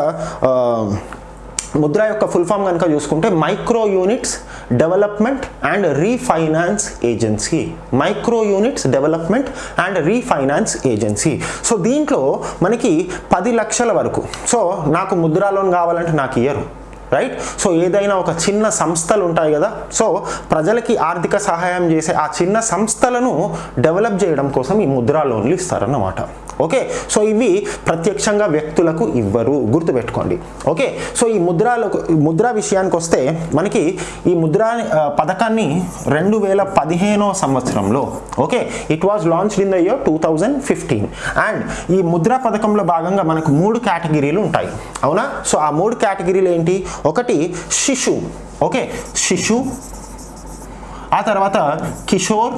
ముద్ర యొక్క ఫుల్ ఫామ్ కనుక చూసుకుంటే Micro Units Development and Refinance Agency Micro Units Development and Refinance Agency so దీంట్లో మనకి పది లక్షల వరకు. సో నాకు ముద్రా లోన్ కావాలంటే నాకు ఇయ్యరు. రైట్ సో ఏదైనా ఒక చిన్న సంస్థలు ఉంటాయి కదా. సో ప్రజలకి ఆర్థిక సహాయం చేసే ఆ చిన్న సంస్థలను డెవలప్ చేయడం కోసం ఈ ముద్రా లోన్లు ఇస్తారన్నమాట. ఓకే సో ఇవి ప్రత్యక్షంగా వ్యక్తులకు ఇవ్వరు. గుర్తుపెట్టుకోండి. ఓకే సో ఈ ముద్రాలకు ముద్రా విషయానికి వస్తే మనకి ఈ ముద్రా పథకాన్ని రెండు వేల పదిహేనో సంవత్సరంలో okay it was launched in the year two thousand fifteen and ఈ ముద్రా పథకంలో భాగంగా మనకు మూడు కేటగిరీలు ఉంటాయి. అవునా? సో ఆ మూడు కేటగిరీలు ఏంటి? ఒకటి శిశు. ఓకే శిశు. ఆ తర్వాత కిషోర్.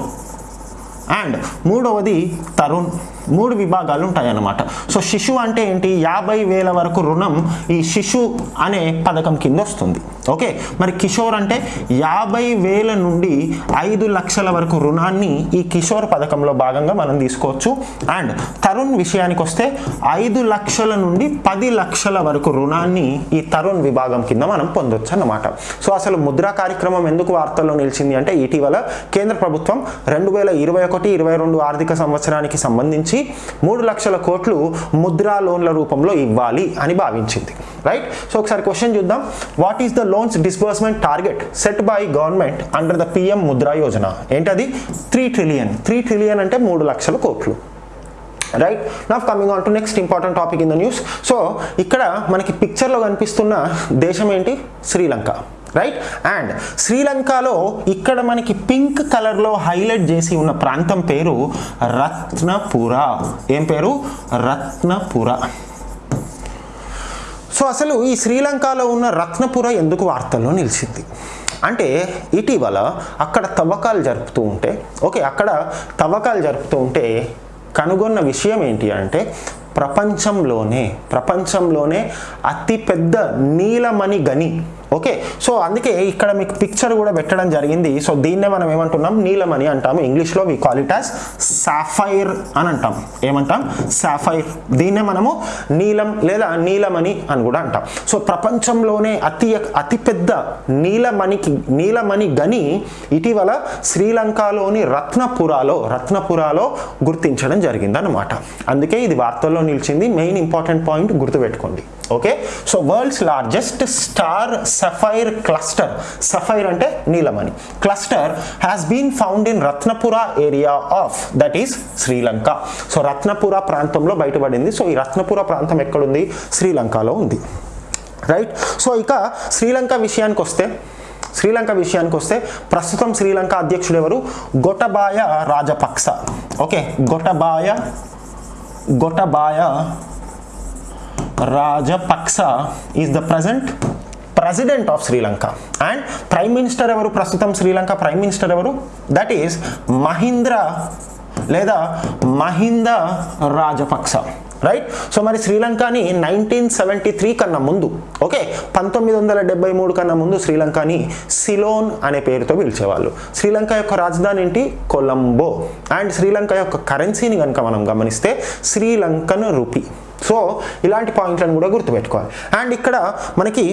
అండ్ మూడవది తరుణ్. మూడు విభాగాలు ఉంటాయి అన్నమాట సో శిశు అంటే ఏంటి? యాభై వేల వరకు రుణం ఈ శిశు అనే పథకం కింద వస్తుంది ఓకే? మరి కిషోర్ అంటే యాభై వేల నుండి ఐదు లక్షల వరకు రుణాన్ని ఈ కిషోర్ పథకంలో భాగంగా మనం తీసుకోవచ్చు. అండ్ తరుణ్ విషయానికి వస్తే ఐదు లక్షల నుండి పది లక్షల వరకు రుణాన్ని ఈ తరుణ్ విభాగం కింద మనం పొందొచ్చు అన్నమాట సో అసలు ముద్రా కార్యక్రమం ఎందుకు వార్తల్లో నిలిచింది అంటే ఇటీవల కేంద్ర ప్రభుత్వం రెండు వేల ఇరవై ఒకటి ఇరవై రెండు ఆర్థిక సంవత్సరానికి సంబంధించి మూడు లక్షల కోట్లు ముద్రా లోన్ల రూపంలో ఇవ్వాలి అని భావించింది. రైట్ సో ఒకసారి క్వశ్చన్ చూద్దాం. What is the loans disbursement target set by government under the PM Mudra Yojana ఏంటది? త్రీ ట్రిలియన్ త్రీ ట్రిలియన్ అంటే మూడు లక్షల కోట్లు. Right now coming on to next important topic in the news so ఇక్కడ మనకి పిక్చర్లో కనిపిస్తున్న దేశం ఏంటి? శ్రీలంక. రైట్ అండ్ శ్రీలంకలో ఇక్కడ మనకి పింక్ కలర్లో హైలైట్ చేసి ఉన్న ప్రాంతం పేరు రత్నపుర ఏం పేరు? రత్నపుర సో అసలు ఈ శ్రీలంకలో ఉన్న రత్నపుర ఎందుకు వార్తల్లో నిలిచింది? అంటే ఇటీవల అక్కడ తవ్వకాలు జరుపుతూ ఉంటే ఓకే అక్కడ తవ్వకాలు జరుపుతూ ఉంటే కనుగొన్న విషయం ఏంటి అంటే ప్రపంచంలోనే ప్రపంచంలోనే అతిపెద్ద నీలమణి గని ఓకే సో అందుకే ఇక్కడ మీకు పిక్చర్ కూడా పెట్టడం జరిగింది. సో దీన్నే మనం ఏమంటున్నాం? నీలమణి అంటాము. ఇంగ్లీష్లో we call it as sapphire అని అంటాం. ఏమంటాం? సాఫైర్ దీన్నే మనము నీలం లేదా నీలమణి అని కూడా అంటాం. సో ప్రపంచంలోనే అతి అతిపెద్ద నీలమణికి నీలమణి గని ఇటీవల శ్రీలంకలోని రత్నపురాలో రత్నపురాలో గుర్తించడం జరిగిందన్నమాట. అందుకే ఇది వార్తల్లో నిలిచింది. మెయిన్ ఇంపార్టెంట్ పాయింట్ గుర్తుపెట్టుకోండి. Okay? So world's largest star sapphire cluster. Sapphire అంటే నీలమణి. Cluster has been found in Ratnapura area of that is Sri Lanka. So Ratnapura ప్రాంతంలో బయటపడింది. సో ఈ రత్నపుర ప్రాంతం ఎక్కడుంది? శ్రీలంకలో ఉంది. రైట్ సో ఇక శ్రీలంక విషయానికి వస్తే శ్రీలంక విషయానికి వస్తే ప్రస్తుతం శ్రీలంక అధ్యక్షుడు ఎవరు Gotabaya Rajapaksa okay? Gotabaya Gotabaya Rajapaksa is the present president of Sri Lanka and prime minister ఎవరు? ప్రస్తుతం శ్రీలంక ప్రైమ్ మినిస్టర్ ఎవరు? దట్ ఈస్ మహీంద్ర లేదా మహింద రాజపక్స రైట్ సో మరి శ్రీలంకని నైన్టీన్ సెవెంటీ త్రీ కన్నా ముందు ఓకే పంతొమ్మిది వందల డెబ్బై మూడు కన్నా ముందు శ్రీలంకని సిలోన్ అనే పేరుతో పిలిచేవాళ్ళు. శ్రీలంక యొక్క రాజధాని ఏంటి? కొలంబో అండ్ శ్రీలంక యొక్క కరెన్సీని కనుక మనం గమనిస్తే శ్రీలంకన్ రూపీ సో ఇలాంటి పాయింట్లను కూడా గుర్తుపెట్టుకోవాలి. అండ్ ఇక్కడ మనకి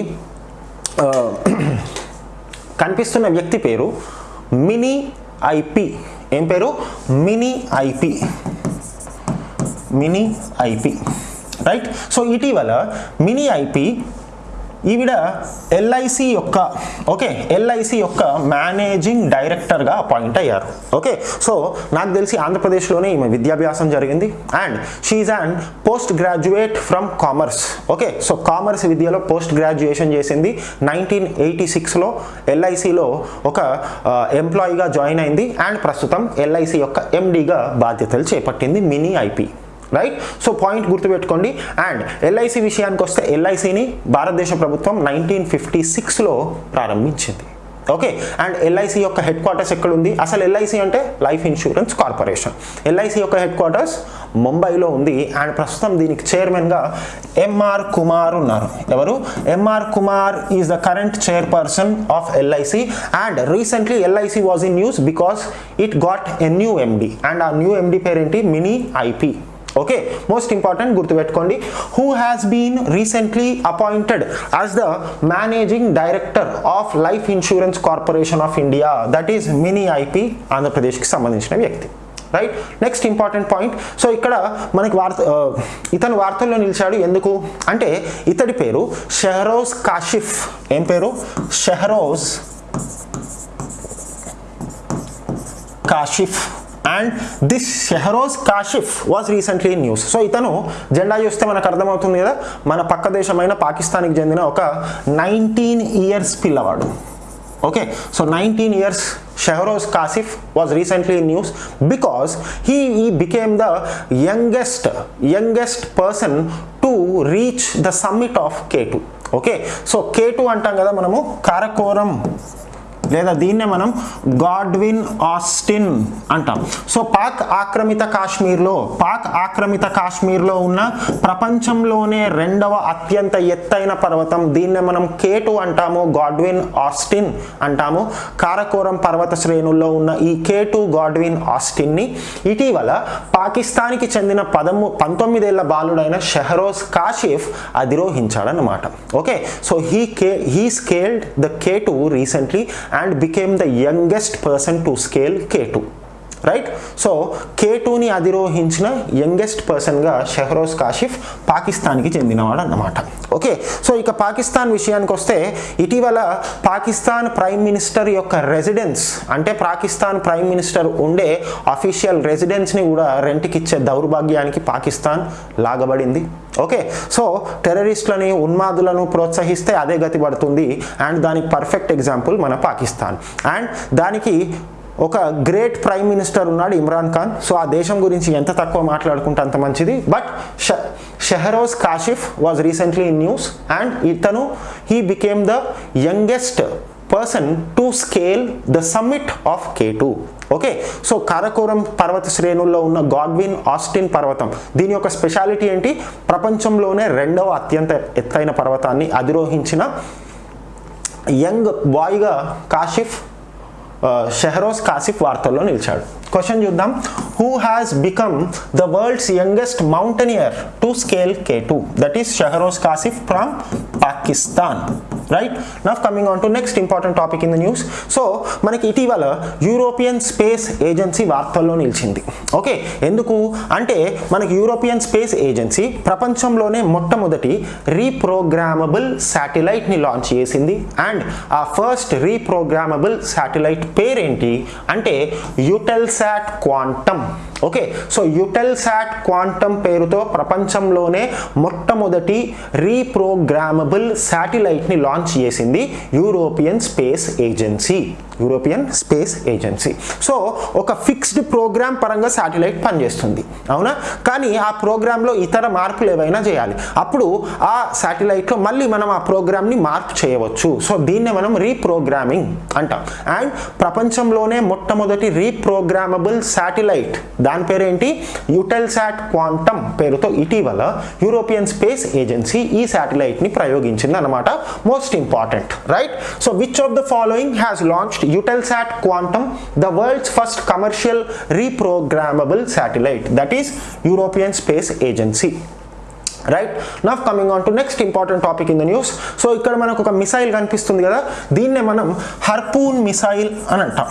కనిపిస్తున్న వ్యక్తి పేరు మినీ ఐపి ఏం పేరు? మినీ ఐపి మినీ ఐపి రైట్? సో ఇటీవల మినీ ఐపి ఈవిడ ఎల్ఐసి యొక్క ఓకే ఎల్ఐసి యొక్క మేనేజింగ్ డైరెక్టర్గా అపాయింట్ అయ్యారు. ఓకే సో నాకు తెలిసి ఆంధ్రప్రదేశ్లోనే ఈమె విద్యాభ్యాసం జరిగింది. And she and post graduate from commerce okay so commerce విద్యలో పోస్ట్ గ్రాడ్యుయేషన్ చేసింది నైన్టీన్ ఎయిటీ సిక్స్లో ఎల్ఐసిలో ఒక ఎంప్లాయీగా జాయిన్ అయింది. అండ్ ప్రస్తుతం ఎల్ఐసి యొక్క ఎండీగా బాధ్యతలు చేపట్టింది Mini Ipe right so point గుర్తుపెట్టుకోండి. అండ్ ఎల్ఐసి విషయానికి వస్తే ఎల్ఐసిని భారతదేశ ప్రభుత్వం నైన్టీన్ ఫిఫ్టీ సిక్స్లో ప్రారంభించింది. ఓకే అండ్ ఎల్ఐసి యొక్క హెడ్ క్వార్టర్స్ ఎక్కడ ఉంది అసలు ఎల్ఐసి అంటే లైఫ్ ఇన్సూరెన్స్ కార్పొరేషన్ ఎల్ఐసి యొక్క హెడ్ క్వార్టర్స్ ముంబైలో ఉంది. అండ్ ప్రస్తుతం దీనికి చైర్మన్గా ఎంఆర్ కుమార్ ఉన్నారు. ఎవరు? MR Kumar is the current chairperson of LIC and recently LIC was in news because it got a new MD and ఆ న్యూ ఎండి పేరేంటి? Mini Ipe okay most important గుర్తుపెట్టుకోండి. Who has been recently appointed as the managing director of Life Insurance Corporation of India that is Mini Ipe ఆంధ్రప్రదేశ్కి సంబంధించిన వ్యక్తి. Right next important point so ఇక్కడ మనకి వార్త ఇతను వార్తల్లో నిలిచాడు. ఎందుకు? అంటే ఇతడి పేరు షెహరోజ్ కాషిఫ్. ఏం పేరు? Shehroze Kashif. And this Shehroze Kashif was recently in news so ఇతను జెండా చూస్తే మనకు అర్థమవుతుంది కదా మన పక్క దేశమైన పాకిస్తాన్కి చెందిన ఒక నైన్టీన్ ఇయర్స్ పిల్లవాడు. Okay so nineteen years Shehroze Kashif was recently in news because he ఈ became the youngest youngest person to reach the summit of K two okay so K two అంటాం కదా మనము కారకోరం. లేదా దీన్నే మనం గాడ్విన్ ఆస్టిన్ అంటాం. So Pak ఆక్రమిత కాశ్మీర్లో పాక్ ఆక్రమిత కాశ్మీర్లో ఉన్న ప్రపంచంలోనే రెండవ అత్యంత ఎత్తైన పర్వతం దీన్నే మనం కేటు అంటాము గాడ్విన్ ఆస్టిన్ అంటాము. కారకోరం పర్వత శ్రేణుల్లో ఉన్న ఈ కేటు గాడ్విన్ ఆస్టిన్ని ఇటీవల పాకిస్తాన్కి చెందిన పదము పంతొమ్మిదేళ్ళ బాలుడైన షెహరోజ్ Kashif అధిరోహించాడనమాట okay? So he K he scaled the K recently and became the youngest person to scale K2. Right so K టూని అధిరోహించిన యంగెస్ట్ పర్సన్గా షెహరోజ్ కాషిఫ్ పాకిస్తాన్కి చెందినవాడు అన్నమాట ఓకే సో ఇక పాకిస్తాన్ విషయానికి వస్తే ఇటీవల పాకిస్తాన్ ప్రైమ్ మినిస్టర్ యొక్క రెసిడెన్స్ అంటే పాకిస్తాన్ ప్రైమ్ మినిస్టర్ ఉండే అఫీషియల్ రెసిడెన్స్ని కూడా రెంట్కి ఇచ్చే దౌర్భాగ్యానికి పాకిస్తాన్ లాగబడింది. ఓకే సో టెర్రరిస్టులని ఉన్మాదులను ప్రోత్సహిస్తే అదే గతి పడుతుంది. అండ్ దానికి పర్ఫెక్ట్ ఎగ్జాంపుల్ మన పాకిస్తాన్. అండ్ దానికి ఒక గ్రేట్ ప్రైమ్ మినిస్టర్ ఉన్నాడు ఇమ్రాన్ ఖాన్. సో ఆ దేశం గురించి ఎంత తక్కువ మాట్లాడుకుంటే అంత మంచిది. But Shehroze Kashif was recently in news and ఇతను he became the youngest person to scale the summit of K two okay so Karakoram పర్వత శ్రేణుల్లో ఉన్న గాడ్విన్ ఆస్టిన్ పర్వతం దీని యొక్క స్పెషాలిటీ ఏంటి? ప్రపంచంలోనే రెండవ అత్యంత ఎత్తైన పర్వతాన్ని అధిరోహించిన యంగ్ బాయ్గా కాషిఫ్ షెహరోజ్ కాసిఫ్ వార్తల్లో నిలిచాడు. క్వశ్చన్ చూద్దాం. Who has become the world's youngest mountaineer to scale K two that is Shehroze Kashif from Pakistan right now coming on to next important topic in the news so మనకి ఇటీవల European Space agency వార్తల్లో నిలిచింది. Okay ఎందుకు? అంటే మనకి European Space Agency ప్రపంచంలోనే మొట్టమొదటి reprogrammable శాటిలైట్ని లాంచ్ చేసింది. అండ్ ఆ ఫస్ట్ రీప్రోగ్రామబుల్ శాటిలైట్ పేరేంటి? అంటే Eutelsat Quantum okay so Eutelsat Quantum పేరుతో ప్రపంచంలోనే మొట్టమొదటి రీప్రోగ్రామబుల్ శాటిలైట్ని లాంచ్ చేసింది European Space Agency European Space Agency. So ఒక ఫిక్స్డ్ ప్రోగ్రామ్ పరంగా శాటిలైట్ పనిచేస్తుంది అవునా? కానీ ఆ ప్రోగ్రాంలో ఇతర మార్పులు ఏవైనా చేయాలి. అప్పుడు ఆ శాటిలైట్లో మళ్ళీ మనం ఆ ప్రోగ్రామ్ని మార్పు చేయవచ్చు. సో దీన్నే మనం రీప్రోగ్రామింగ్ అంటాం. అండ్ ప్రపంచంలోనే మొట్టమొదటి రీప్రోగ్రామబుల్ శాటిలైట్ దాని పేరేంటి? యుటెల్సాట్ క్వాంటమ్ పేరుతో ఇటీవల యూరోపియన్ స్పేస్ ఏజెన్సీ ఈ శాటిలైట్ని ప్రయోగించింది అనమాట most important right? So which of the following has launched Eutelsat Quantum the world's first commercial reprogrammable satellite that is European Space Agency. Right? Now coming on to next important topic in the news so ఇక్కడ మనకు ఒక missile కనిపిస్తుంది కదా? దీన్నే మనం హర్పూన్ missile అని అంటాం.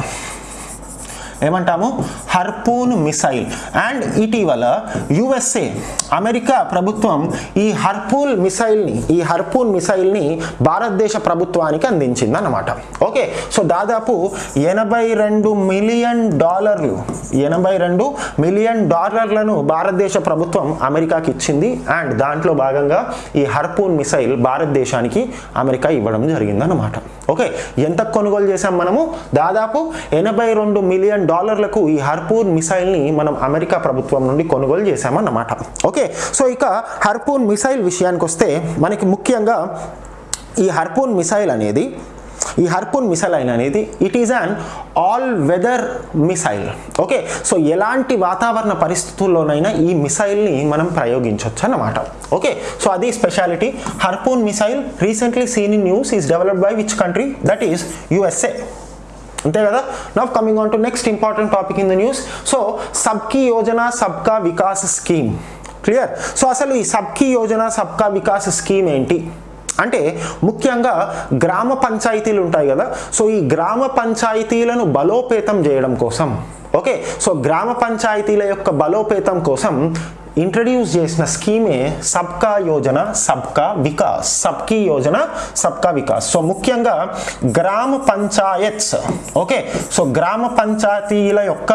ఏమంటాము? Harpoon missile. అండ్ ఇటీవల యుఎస్ఏ అమెరికా ప్రభుత్వం ఈ హర్పూన్ మిసైల్ని ఈ హర్పూన్ మిసైల్ని భారతదేశ ప్రభుత్వానికి అందించింది అనమాట ఓకే సో దాదాపు ఎనభై రెండు మిలియన్ డాలర్లు ఎనభై రెండు మిలియన్ డాలర్లను భారతదేశ ప్రభుత్వం అమెరికాకి ఇచ్చింది. అండ్ దాంట్లో భాగంగా ఈ హర్పూన్ మిసైల్ భారతదేశానికి అమెరికా ఇవ్వడం జరిగిందన్నమాట. ఓకే ఎంత కొనుగోలు చేసాం మనము? దాదాపు ఎనభై రెండు మిలియన్ డాలర్లకు ఈ హర్పూన్ మిసైల్ని మనం అమెరికా ప్రభుత్వం నుండి కొనుగోలు చేశామన్నమాట. ఓకే సో ఇక హర్పూన్ మిసైల్ విషయానికి వస్తే మనకి ముఖ్యంగా ఈ హర్పూన్ మిసైల్ అనేది ఈ హర్పూన్ మిసైల్ అనేది it is an all weather missile okay so ఎలాంటి వాతావరణ పరిస్థితుల్లోనైనా ఈ మిసైల్ని మనం ప్రయోగించవచ్చు అన్నమాట. ఓకే సో అది speciality Harpoon missile recently seen in news is developed by which country that is USA అంతే కదా? Now coming on to next important topic in the news so Sabki Yojana Sabka Vikas scheme. Clear so అసలు ఈ సబ్కి Yojana Sabka Vikas scheme ఏంటి? అంటే ముఖ్యంగా గ్రామ పంచాయతీలు ఉంటాయి కదా. సో ఈ గ్రామ పంచాయతీలను బలోపేతం చేయడం కోసం ఓకే. సో గ్రామ పంచాయతీల యొక్క బలోపేతం కోసం ఇంట్రడ్యూస్ చేసిన స్కీమే సబ్కా యోజన సబ్కా వికాస్ సబ్కీ యోజన సబ్కా వికాస్. సో ముఖ్యంగా గ్రామ పంచాయత్స్ ఓకే. సో గ్రామ పంచాయతీల యొక్క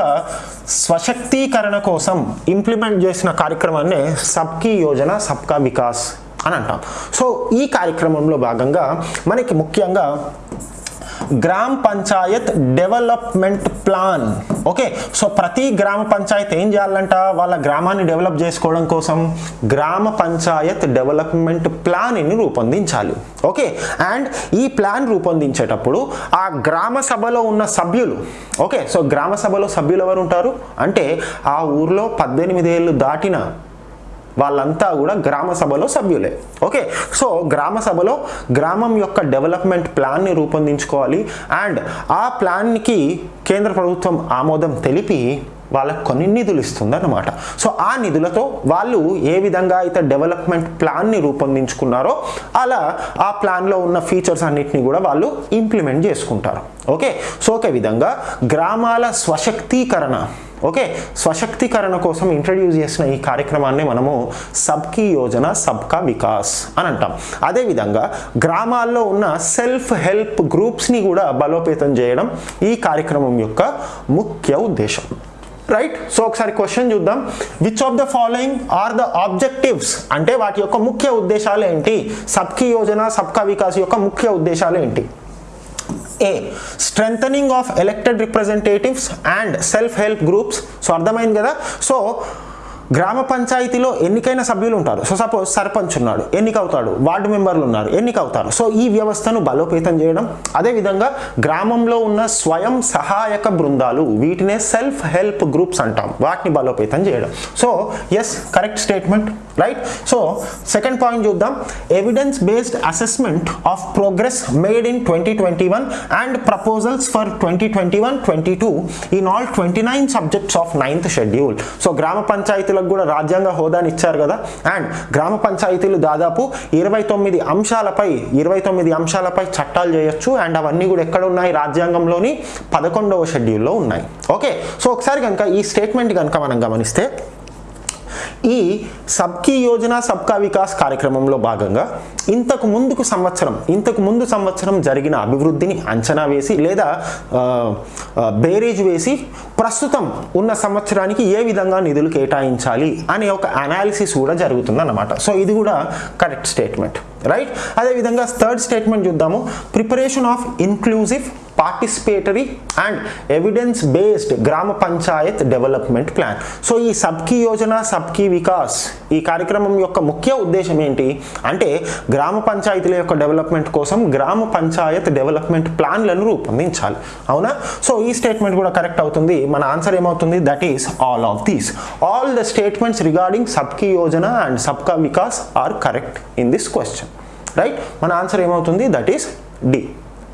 స్వశక్తీకరణ కోసం ఇంప్లిమెంట్ చేసిన కార్యక్రమాన్ని సబ్కీ యోజన సబ్కా వికాస్ అని అంటాం. సో ఈ కార్యక్రమంలో భాగంగా మనకి ముఖ్యంగా Gram Panchayat Development Plan. Okay so ప్రతి గ్రామ పంచాయత్ ఏం చేయాలంట? వాళ్ళ గ్రామాన్ని డెవలప్ చేసుకోవడం కోసం గ్రామ పంచాయత్ డెవలప్మెంట్ ప్లాన్ని రూపొందించాలి. ఓకే అండ్ ఈ ప్లాన్ రూపొందించేటప్పుడు ఆ గ్రామ సభలో ఉన్న సభ్యులు ఓకే సో గ్రామ సభలో సభ్యులు ఎవరు ఉంటారు అంటే ఆ ఊర్లో పద్దెనిమిది ఏళ్ళు దాటిన వాళ్ళంతా కూడా గ్రామ సభలో సభ్యులే. ఓకే? సో గ్రామ సభలో గ్రామం యొక్క డెవలప్మెంట్ ప్లాన్ని రూపొందించుకోవాలి. అండ్ ఆ ప్లాన్కి కేంద్ర ప్రభుత్వం ఆమోదం తెలిపి వాళ్ళకు కొన్ని నిధులు ఇస్తుంది అన్నమాట సో ఆ నిధులతో వాళ్ళు ఏ విధంగా అయితే డెవలప్మెంట్ ప్లాన్ని రూపొందించుకున్నారో అలా ఆ ప్లాన్లో ఉన్న ఫీచర్స్ అన్నిటిని కూడా వాళ్ళు ఇంప్లిమెంట్ చేసుకుంటారు. ఓకే? సో ఒక విధంగా గ్రామాల స్వశక్తీకరణ. ఓకే? స్వశక్తీకరణ కోసం ఇంట్రడ్యూస్ చేసిన ఈ కార్యక్రమాన్ని మనము సబ్కీ యోజన సబ్కా వికాస్ అని అంటాం. అదేవిధంగా గ్రామాల్లో ఉన్న సెల్ఫ్ హెల్ప్ గ్రూప్స్ని కూడా బలోపేతం చేయడం ఈ కార్యక్రమం యొక్క ముఖ్య ఉద్దేశం. రైట్ సో ఒకసారి క్వశ్చన్ చూద్దాం. Which of the following are the objectives అంటే వాటి యొక్క ముఖ్య ఉద్దేశాలు ఏంటి? సబ్కీ యోజన సబ్కా వికాస్ యొక్క ముఖ్య ఉద్దేశాలు ఏంటి? A strength of elected representatives and self help groups so అర్థమైంది కదా? సో గ్రామ పంచాయతీలో ఎన్నికైన సభ్యులు ఉంటారు. సో సపోజ్ సర్పంచ్ ఉన్నాడు ఎన్నికవుతాడు వార్డు మెంబర్లు ఉన్నారు ఎన్నికవుతారు. సో ఈ వ్యవస్థను బలోపేతం చేయడం అదేవిధంగా గ్రామంలో ఉన్న స్వయం సహాయక బృందాలు వీటినే సెల్ఫ్ హెల్ప్ గ్రూప్స్ అంటాం. వాటిని బలోపేతం చేయడం. So yes correct statement right so second point చూద్దాం. Evidence based assessment of progress made in twenty twenty one and proposals for twenty twenty one twenty two in all twenty nine subjects of ninth schedule so గ్రామ పంచాయతీలో పంచాయతీలకు కూడా రాజ్యాంగ హోదాని ఇచ్చారు కదా. And గ్రామ పంచాయతీలు దాదాపు ఇరవై తొమ్మిది అంశాలపై ఇరవై తొమ్మిది అంశాలపై చట్టాలు చేయొచ్చు. అండ్ అవన్నీ కూడా ఎక్కడ ఉన్నాయి? రాజ్యాంగంలోని పదకొండవ షెడ్యూల్లో ఉన్నాయి. ఓకే. సో ఒకసారి కనుక ఈ స్టేట్మెంట్ కనుక మనం గమనిస్తే ఈ సబ్కీ యోజన సబ్కా వికాస్ కార్యక్రమంలో భాగంగా ఇంతకు ముందుకు సంవత్సరం ఇంతకు ముందు సంవత్సరం జరిగిన అభివృద్ధిని అంచనా వేసి లేదా బేరేజ్ వేసి ప్రస్తుతం ఉన్న సంవత్సరానికి ఏ విధంగా నిధులు కేటాయించాలి అనే ఒక అనాలిసిస్ కూడా జరుగుతుంది అన్నమాట సో ఇది కూడా కరెక్ట్ స్టేట్మెంట్ రైట్ అదేవిధంగా థర్డ్ స్టేట్మెంట్ చూద్దాము. Preparation of inclusive participatory and evidence based Gram Panchayat Development plan so ఈ సబ్కీ యోజన సబ్కీ వికాస్ ఈ కార్యక్రమం యొక్క ముఖ్య ఉద్దేశం ఏంటి? అంటే గ్రామ పంచాయతీల యొక్క డెవలప్మెంట్ కోసం గ్రామ పంచాయత్ డెవలప్మెంట్ ప్లాన్లను రూపొందించాలి. అవునా? సో ఈ స్టేట్మెంట్ కూడా కరెక్ట్ అవుతుంది. మన ఆన్సర్ ఏమవుతుంది? That is all of these all the statements regarding Sabki Yojana and Sabka Vikas are correct in this question right మన ఆన్సర్ ఏమవుతుంది? దట్ ఈస్ డి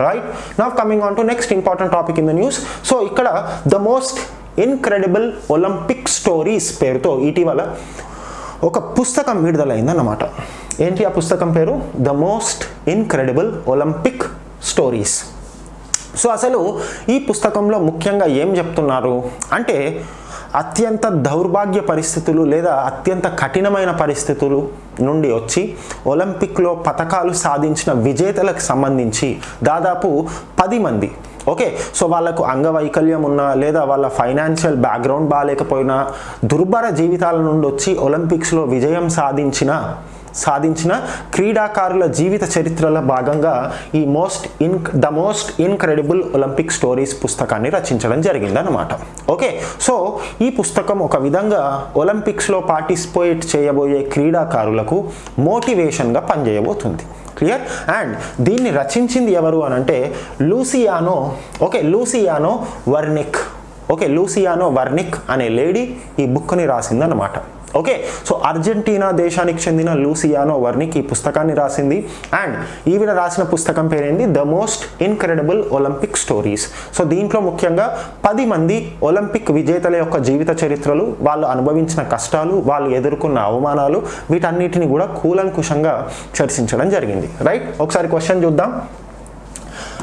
రైట్ నా coming on to next important topic in the news so ఇక్కడ the most incredible Olympic stories పేరుతో ఇటీవల ఒక పుస్తకం విడుదలైందన్నమాట. ఏంటి ఆ పుస్తకం పేరు? The most incredible Olympic stories so అసలు ఈ పుస్తకంలో ముఖ్యంగా ఏం చెప్తున్నారు? అంటే అత్యంత దౌర్భాగ్య పరిస్థితులు లేదా అత్యంత కఠినమైన పరిస్థితులు నుండి వచ్చి ఒలింపిక్లో పథకాలు సాధించిన విజేతలకు సంబంధించి దాదాపు పది మంది ఓకే సో వాళ్ళకు అంగవైకల్యం ఉన్నా లేదా వాళ్ళ ఫైనాన్షియల్ బ్యాక్గ్రౌండ్ బాగాలేకపోయినా దుర్భర జీవితాల నుండి వచ్చి ఒలింపిక్స్లో విజయం సాధించిన సాధించిన క్రీడాకారుల జీవిత చరిత్రల భాగంగా ఈ most in the most incredible Olympic stories పుస్తకాన్ని రచించడం జరిగిందనమాట ఓకే సో ఈ పుస్తకం ఒక విధంగా ఒలింపిక్స్లో పార్టిసిపేట్ చేయబోయే క్రీడాకారులకు మోటివేషన్గా పనిచేయబోతుంది. క్లియర్? అండ్ దీన్ని రచించింది ఎవరు అని అంటే Luciano okay Luciano Wernicke. Okay Luciano Wernicke అనే లేడీ ఈ బుక్ని రాసిందన్నమాట. ఓకే సో అర్జెంటీనా దేశానికి చెందిన లూసియానో వర్నిక్ ఈ పుస్తకాన్ని రాసింది. అండ్ ఈవిడ రాసిన పుస్తకం పేరేంది? The most incredible Olympic stories. So దీంట్లో ముఖ్యంగా పది మంది ఒలింపిక్ విజేతల యొక్క జీవిత చరిత్రలు వాళ్ళు అనుభవించిన కష్టాలు వాళ్ళు ఎదుర్కొన్న అవమానాలు వీటన్నిటిని కూడా కూలంకుషంగా చర్చించడం జరిగింది. రైట్? ఒకసారి క్వశ్చన్ చూద్దాం.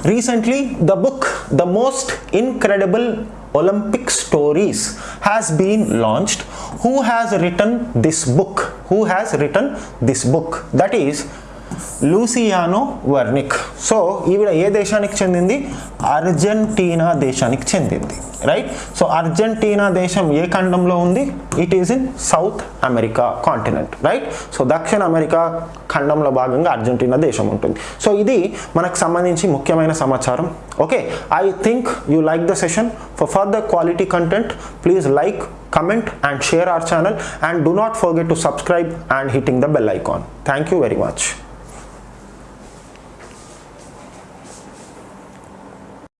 Recently the book the most incredible Olympic stories has been launched. Who has written this book? Who has written this book? That is Luciano Wernicke. So ఈవిడ ఏ దేశానికి చెందింది? అర్జెంటీనా దేశానికి చెందింది. రైట్? సో అర్జెంటీనా దేశం ఏ ఖండంలో ఉంది? It is in South America continent right? So దక్షిణ అమెరికా ఖండంలో భాగంగా అర్జెంటీనా దేశం ఉంటుంది. సో ఇది మనకు సంబంధించి ముఖ్యమైన సమాచారం. Okay? I think you like the session for further quality content please like comment and share our channel. And do not forget to subscribe and hitting the bell icon. Thank you very much.